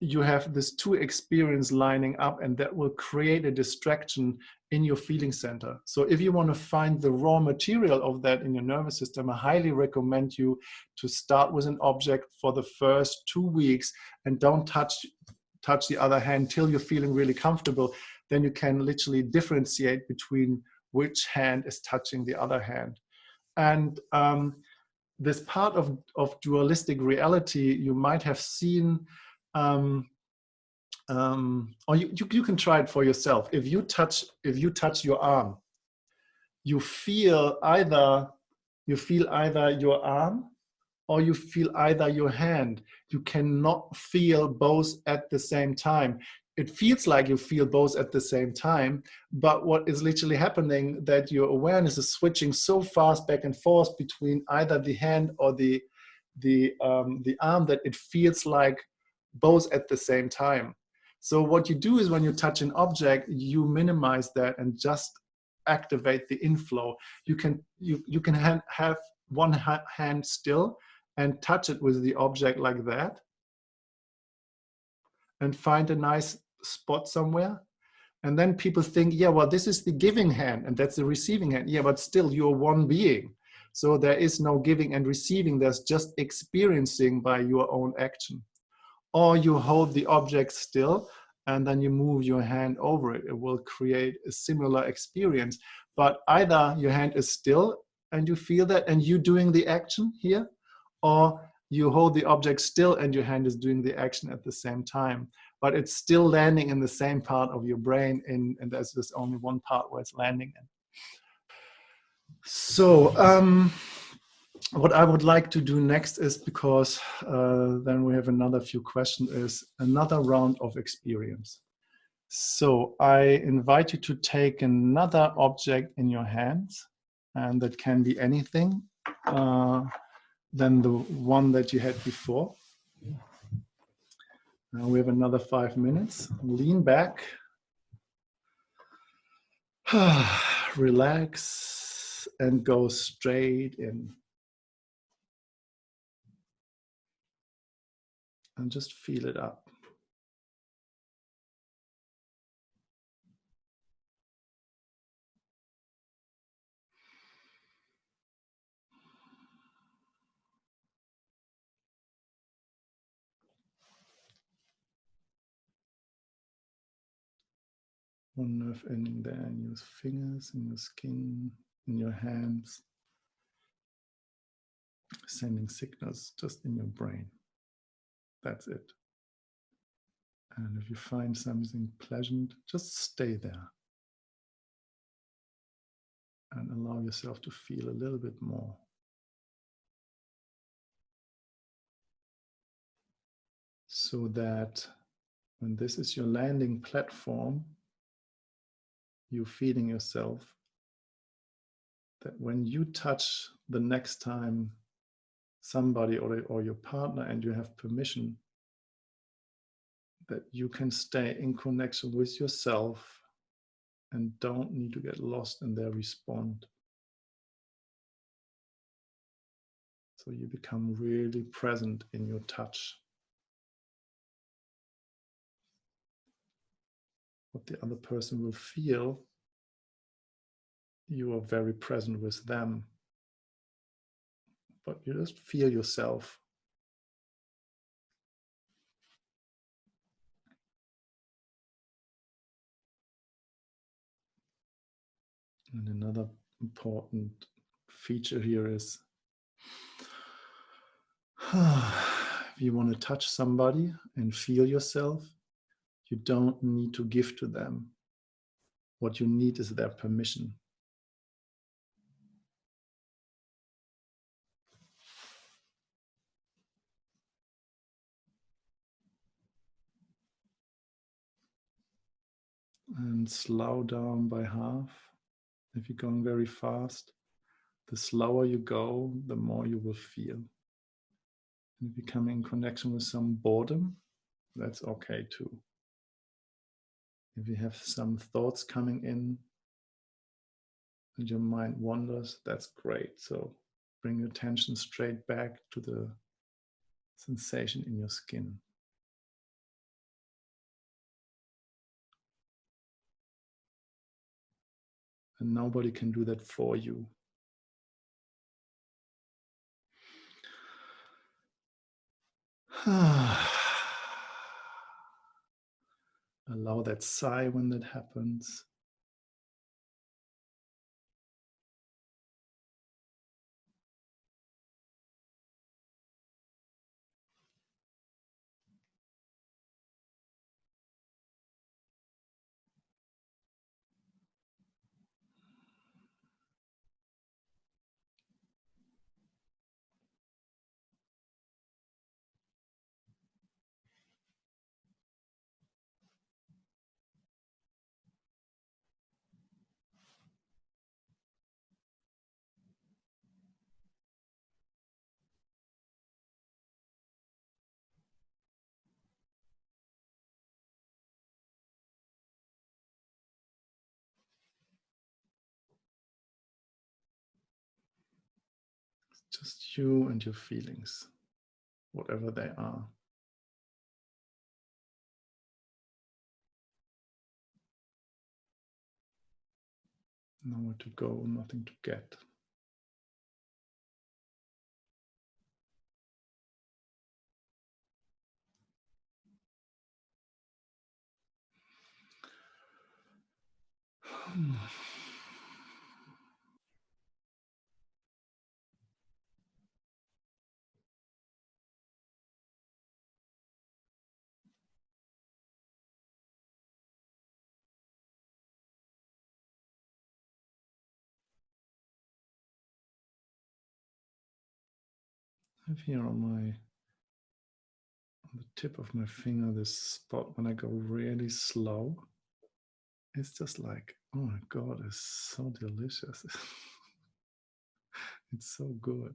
you have this two experience lining up and that will create a distraction in your feeling center. So if you want to find the raw material of that in your nervous system, I highly recommend you to start with an object for the first two weeks and don't touch, touch the other hand till you're feeling really comfortable. Then you can literally differentiate between which hand is touching the other hand. And um, this part of, of dualistic reality you might have seen um, um, or you, you, you, can try it for yourself. If you touch, if you touch your arm, you feel either, you feel either your arm or you feel either your hand. You cannot feel both at the same time it feels like you feel both at the same time but what is literally happening that your awareness is switching so fast back and forth between either the hand or the the um, the arm that it feels like both at the same time. So what you do is when you touch an object you minimize that and just activate the inflow. You can you you can have one hand still and touch it with the object like that and find a nice spot somewhere. And then people think, yeah, well, this is the giving hand and that's the receiving hand. Yeah, but still you're one being. So there is no giving and receiving, there's just experiencing by your own action. Or you hold the object still and then you move your hand over it. It will create a similar experience. But either your hand is still and you feel that and you doing the action here, or you hold the object still and your hand is doing the action at the same time. But it's still landing in the same part of your brain in, and there's just only one part where it's landing in. So um, what I would like to do next is, because uh, then we have another few questions, is another round of experience. So I invite you to take another object in your hands, and that can be anything uh, than the one that you had before. Now we have another five minutes. Lean back. Relax and go straight in. And just feel it up. One nerve ending there in your fingers, in your skin, in your hands, sending signals just in your brain. That's it. And if you find something pleasant, just stay there. And allow yourself to feel a little bit more. So that when this is your landing platform, you feeding yourself that when you touch the next time somebody or, or your partner and you have permission that you can stay in connection with yourself and don't need to get lost in their response. So you become really present in your touch. What the other person will feel, you are very present with them. But you just feel yourself. And another important feature here is if you want to touch somebody and feel yourself, you don't need to give to them. What you need is their permission. And slow down by half. If you're going very fast, the slower you go, the more you will feel. And if you come in connection with some boredom, that's okay too. If you have some thoughts coming in and your mind wanders, that's great. So bring your attention straight back to the sensation in your skin. And nobody can do that for you. Ah. Allow that sigh when that happens. just you and your feelings, whatever they are. Nowhere to go, nothing to get. Hmm. have here on my on the tip of my finger this spot when I go really slow. It's just like, oh my God, it's so delicious. it's so good.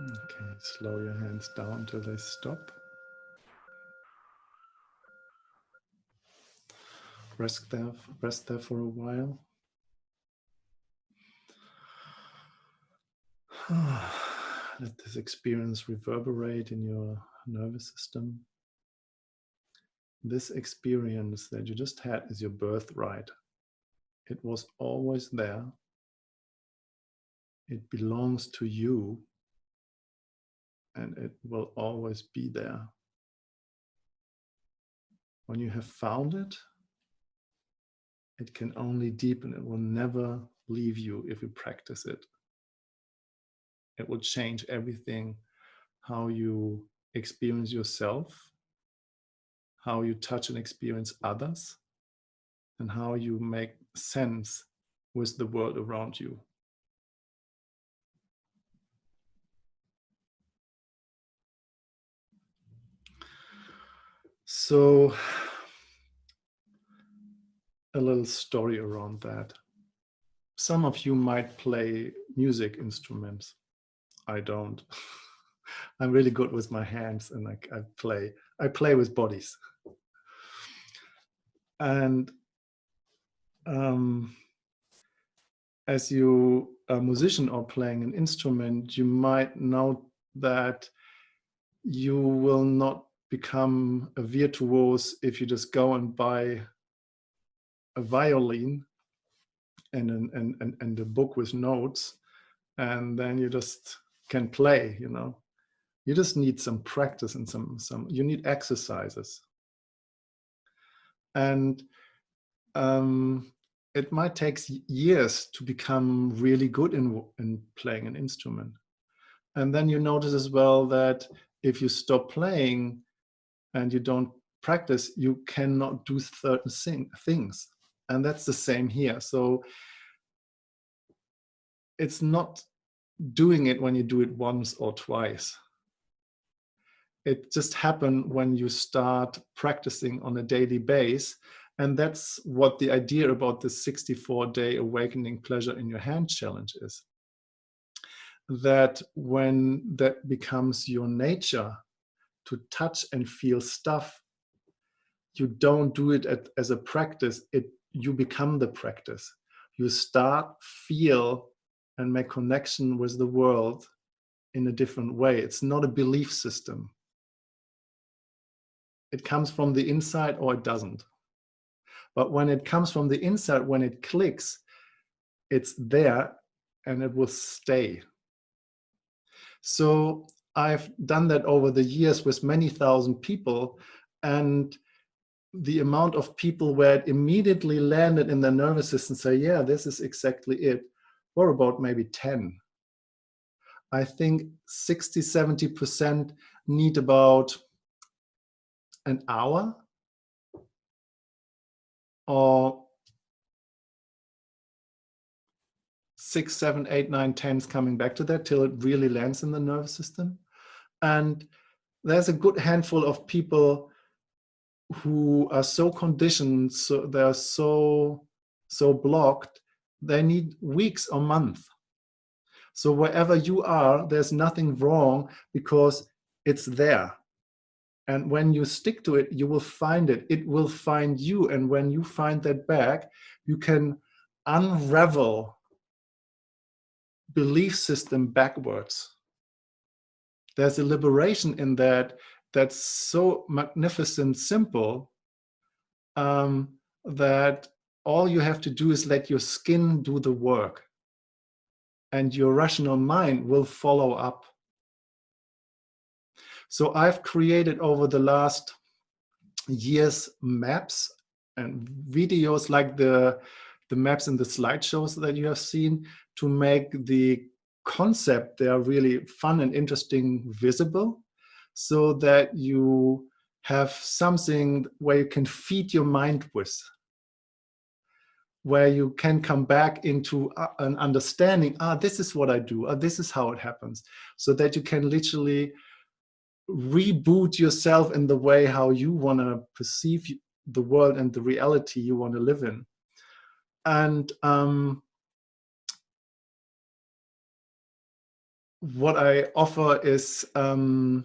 Okay, slow your hands down till they stop. Rest there, rest there for a while. Let this experience reverberate in your nervous system. This experience that you just had is your birthright. It was always there. It belongs to you and it will always be there. When you have found it, it can only deepen. It will never leave you if you practice it. It will change everything, how you experience yourself, how you touch and experience others, and how you make sense with the world around you. So a little story around that. Some of you might play music instruments. I don't. I'm really good with my hands and I, I play. I play with bodies. And um, as you a musician or playing an instrument, you might know that you will not become a virtuoso if you just go and buy a violin and, and, and, and a book with notes and then you just can play, you know. You just need some practice and some, some you need exercises. And um, it might take years to become really good in, in playing an instrument. And then you notice as well that if you stop playing, and you don't practice, you cannot do certain thing, things. And that's the same here. So it's not doing it when you do it once or twice. It just happens when you start practicing on a daily base. And that's what the idea about the 64 day awakening pleasure in your hand challenge is. That when that becomes your nature, to touch and feel stuff, you don't do it at, as a practice, it you become the practice. You start, feel, and make connection with the world in a different way. It's not a belief system. It comes from the inside or it doesn't. But when it comes from the inside, when it clicks, it's there and it will stay. So I've done that over the years with many thousand people and the amount of people where it immediately landed in their nervous system say, yeah, this is exactly it, or about maybe 10. I think 60, 70% need about an hour or six, seven, eight, nine, tens coming back to that till it really lands in the nervous system. And there's a good handful of people who are so conditioned, so they're so, so blocked, they need weeks or months. So wherever you are, there's nothing wrong because it's there. And when you stick to it, you will find it. It will find you. And when you find that back, you can unravel belief system backwards there's a liberation in that that's so magnificent simple um, that all you have to do is let your skin do the work and your rational mind will follow up. So I've created over the last years maps and videos like the, the maps in the slideshows that you have seen to make the concept they are really fun and interesting visible so that you have something where you can feed your mind with where you can come back into uh, an understanding ah this is what i do. Ah, this is how it happens. So that you can literally reboot yourself in the way how you want to perceive the world and the reality you want to live in. And um, what I offer is um,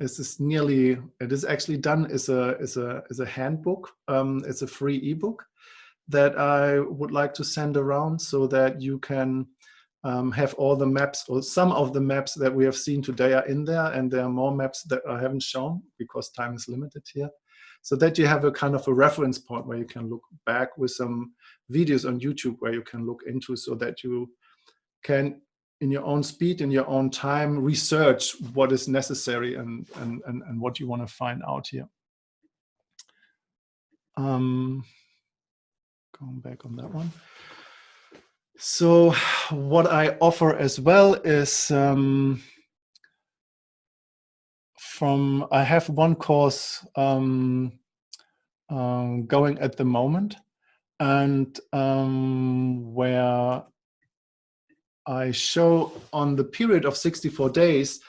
is this nearly it is actually done is a is a is a handbook. Um, it's a free ebook that I would like to send around so that you can um, have all the maps or some of the maps that we have seen today are in there and there are more maps that I haven't shown because time is limited here so that you have a kind of a reference point where you can look back with some videos on YouTube where you can look into so that you can in your own speed, in your own time, research what is necessary and, and, and, and what you want to find out here. Um, going back on that one. So what I offer as well is um, from, I have one course um, um, going at the moment and um, where I show on the period of 64 days,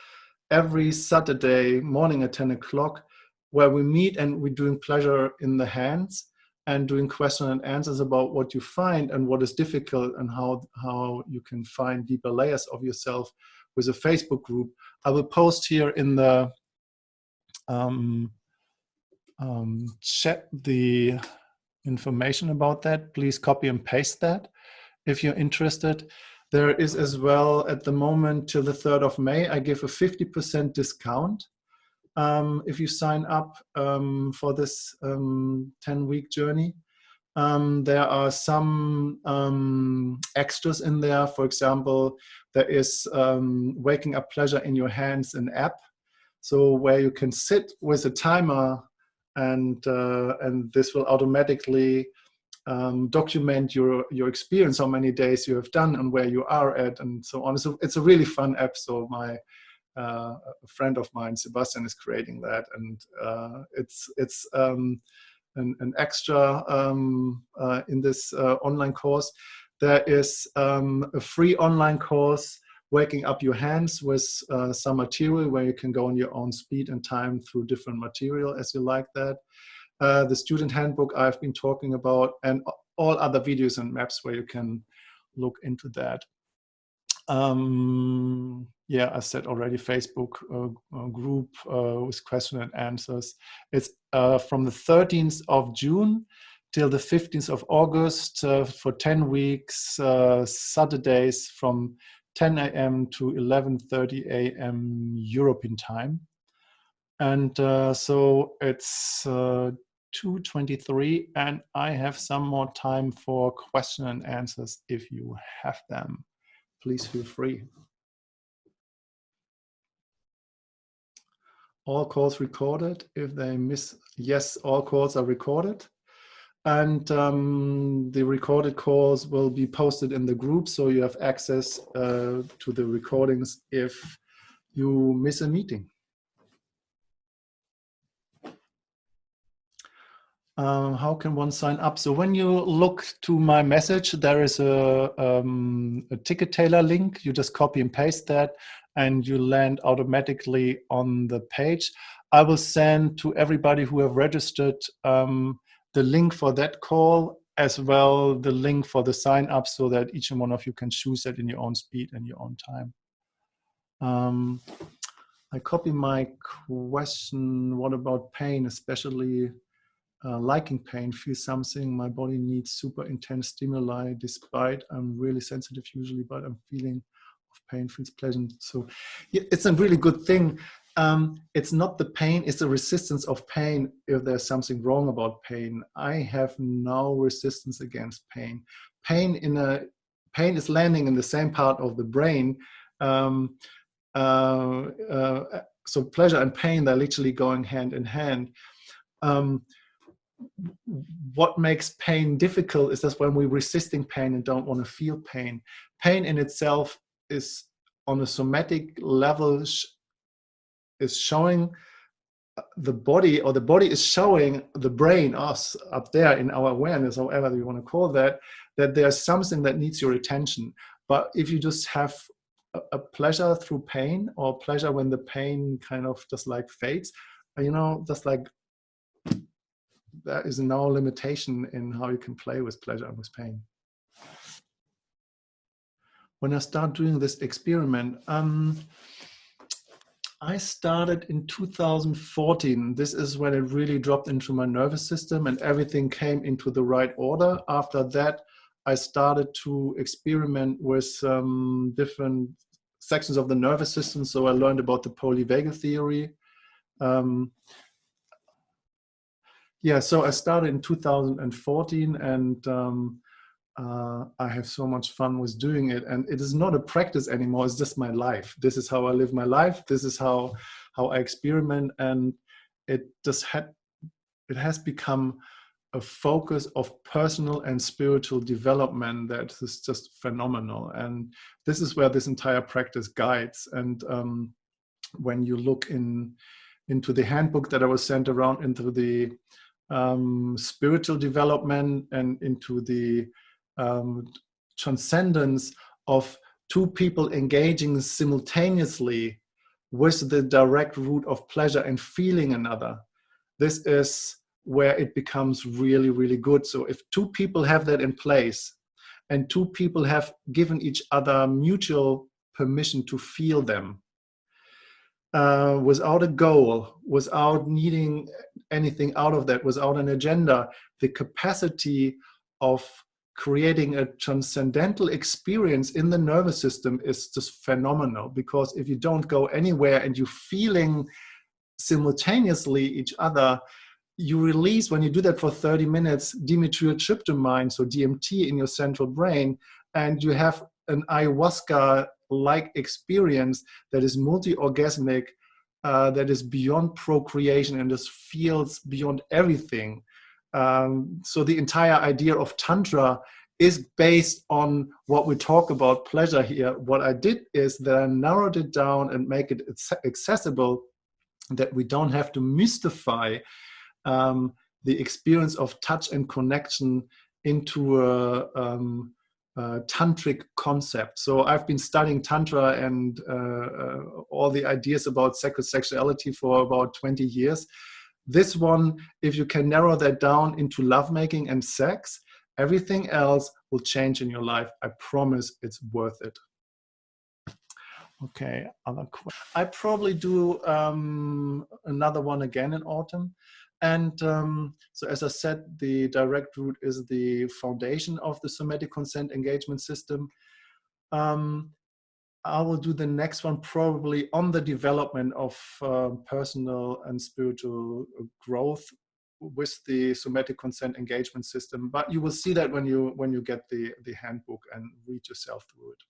every Saturday morning at 10 o'clock, where we meet and we're doing pleasure in the hands and doing question and answers about what you find and what is difficult and how, how you can find deeper layers of yourself with a Facebook group. I will post here in the um, um, chat the information about that. Please copy and paste that if you're interested. There is as well at the moment till the 3rd of May, I give a 50% discount um, if you sign up um, for this 10-week um, journey. Um, there are some um, extras in there. For example, there is Waking Up Pleasure in Your Hands, an app. So where you can sit with a timer and, uh, and this will automatically um, document your your experience, how many days you have done, and where you are at, and so on. So it's a really fun app. So my uh, a friend of mine, Sebastian, is creating that, and uh, it's it's um, an, an, extra um, uh, in this uh, online course. There is um, a free online course waking up your hands with uh, some material where you can go on your own speed and time through different material as you like that. Uh, the student handbook I've been talking about, and all other videos and maps where you can look into that. Um, yeah, I said already, Facebook uh, uh, group uh, with question and answers. It's uh, from the 13th of June till the 15th of August uh, for 10 weeks, Saturdays from 10 a.m. to 11.30 a.m. European time. And so it's 2.23 and I have some more time for question and answers if you have them. Please feel free. All calls recorded. If they miss, yes, all calls are recorded. And um, the recorded calls will be posted in the group so you have access uh, to the recordings if you miss a meeting. Um, how can one sign up? So when you look to my message, there is a, um, a Ticket Tailor link. You just copy and paste that and you land automatically on the page. I will send to everybody who have registered um, the link for that call as well the link for the sign up so that each and one of you can choose that in your own speed and your own time. Um, I copy my question, what about pain, especially uh, liking pain, feel something, my body needs super intense stimuli despite I'm really sensitive usually, but I'm feeling of pain feels pleasant. So yeah, it's a really good thing um, it's not the pain, it's the resistance of pain if there's something wrong about pain. I have no resistance against pain. Pain in a pain is landing in the same part of the brain. Um, uh, uh, so pleasure and pain, they're literally going hand in hand. Um, what makes pain difficult is that when we're resisting pain and don't want to feel pain. Pain in itself is on a somatic level is showing uh, the body or the body is showing the brain us up there in our awareness however you want to call that that there's something that needs your attention but if you just have a, a pleasure through pain or pleasure when the pain kind of just like fades you know just like there is no limitation in how you can play with pleasure and with pain when i start doing this experiment um I started in 2014. This is when it really dropped into my nervous system and everything came into the right order. After that, I started to experiment with um, different sections of the nervous system. So I learned about the polyvagal theory. Um, yeah, so I started in 2014 and um, uh, I have so much fun with doing it. And it is not a practice anymore. It's just my life. This is how I live my life. This is how, how I experiment. And it just had, it has become a focus of personal and spiritual development that is just phenomenal. And this is where this entire practice guides. And um, when you look in into the handbook that I was sent around into the um, spiritual development and into the um, transcendence of two people engaging simultaneously with the direct route of pleasure and feeling another. This is where it becomes really, really good. So if two people have that in place and two people have given each other mutual permission to feel them uh, without a goal, without needing anything out of that, without an agenda, the capacity of creating a transcendental experience in the nervous system is just phenomenal because if you don't go anywhere and you're feeling simultaneously each other, you release, when you do that for 30 minutes, dimethyltryptamine, so DMT in your central brain, and you have an ayahuasca-like experience that is multi-orgasmic, uh, that is beyond procreation and just feels beyond everything. Um, so the entire idea of Tantra is based on what we talk about pleasure here. What I did is that I narrowed it down and make it accessible that we don't have to mystify um, the experience of touch and connection into a, um, a tantric concept. So I've been studying tantra and uh, uh, all the ideas about sacred sexuality for about 20 years. This one, if you can narrow that down into lovemaking and sex, everything else will change in your life. I promise it's worth it. Okay, other question. I probably do um, another one again in autumn. And um, so as I said, the direct route is the foundation of the somatic consent engagement system. Um, I will do the next one probably on the development of uh, personal and spiritual growth with the somatic consent engagement system. But you will see that when you when you get the the handbook and read yourself through it.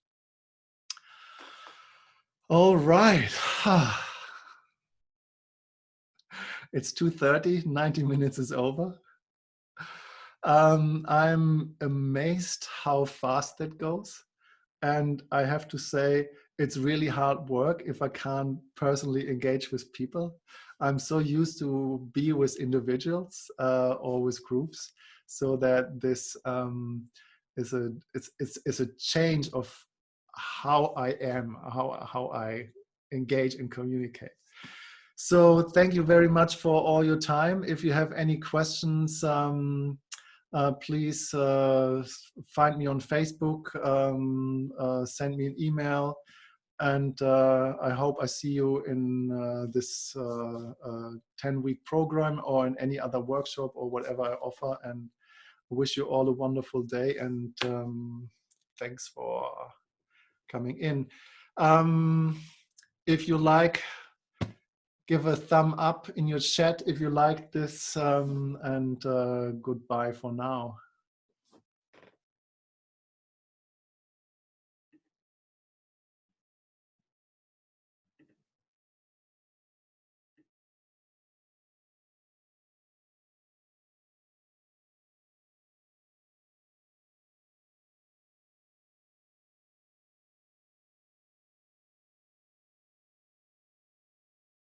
All right. it's 2.30, 90 minutes is over. Um, I'm amazed how fast that goes. And I have to say, it's really hard work if I can't personally engage with people. I'm so used to be with individuals uh, or with groups so that this um, is a it's, it's, it's a change of how I am, how, how I engage and communicate. So thank you very much for all your time. If you have any questions, um, uh, please uh, find me on Facebook, um, uh, send me an email, and uh, I hope I see you in uh, this 10-week uh, program or in any other workshop or whatever I offer. And I wish you all a wonderful day and um, thanks for coming in. Um, if you like give a thumb up in your chat if you liked this um, and uh, goodbye for now.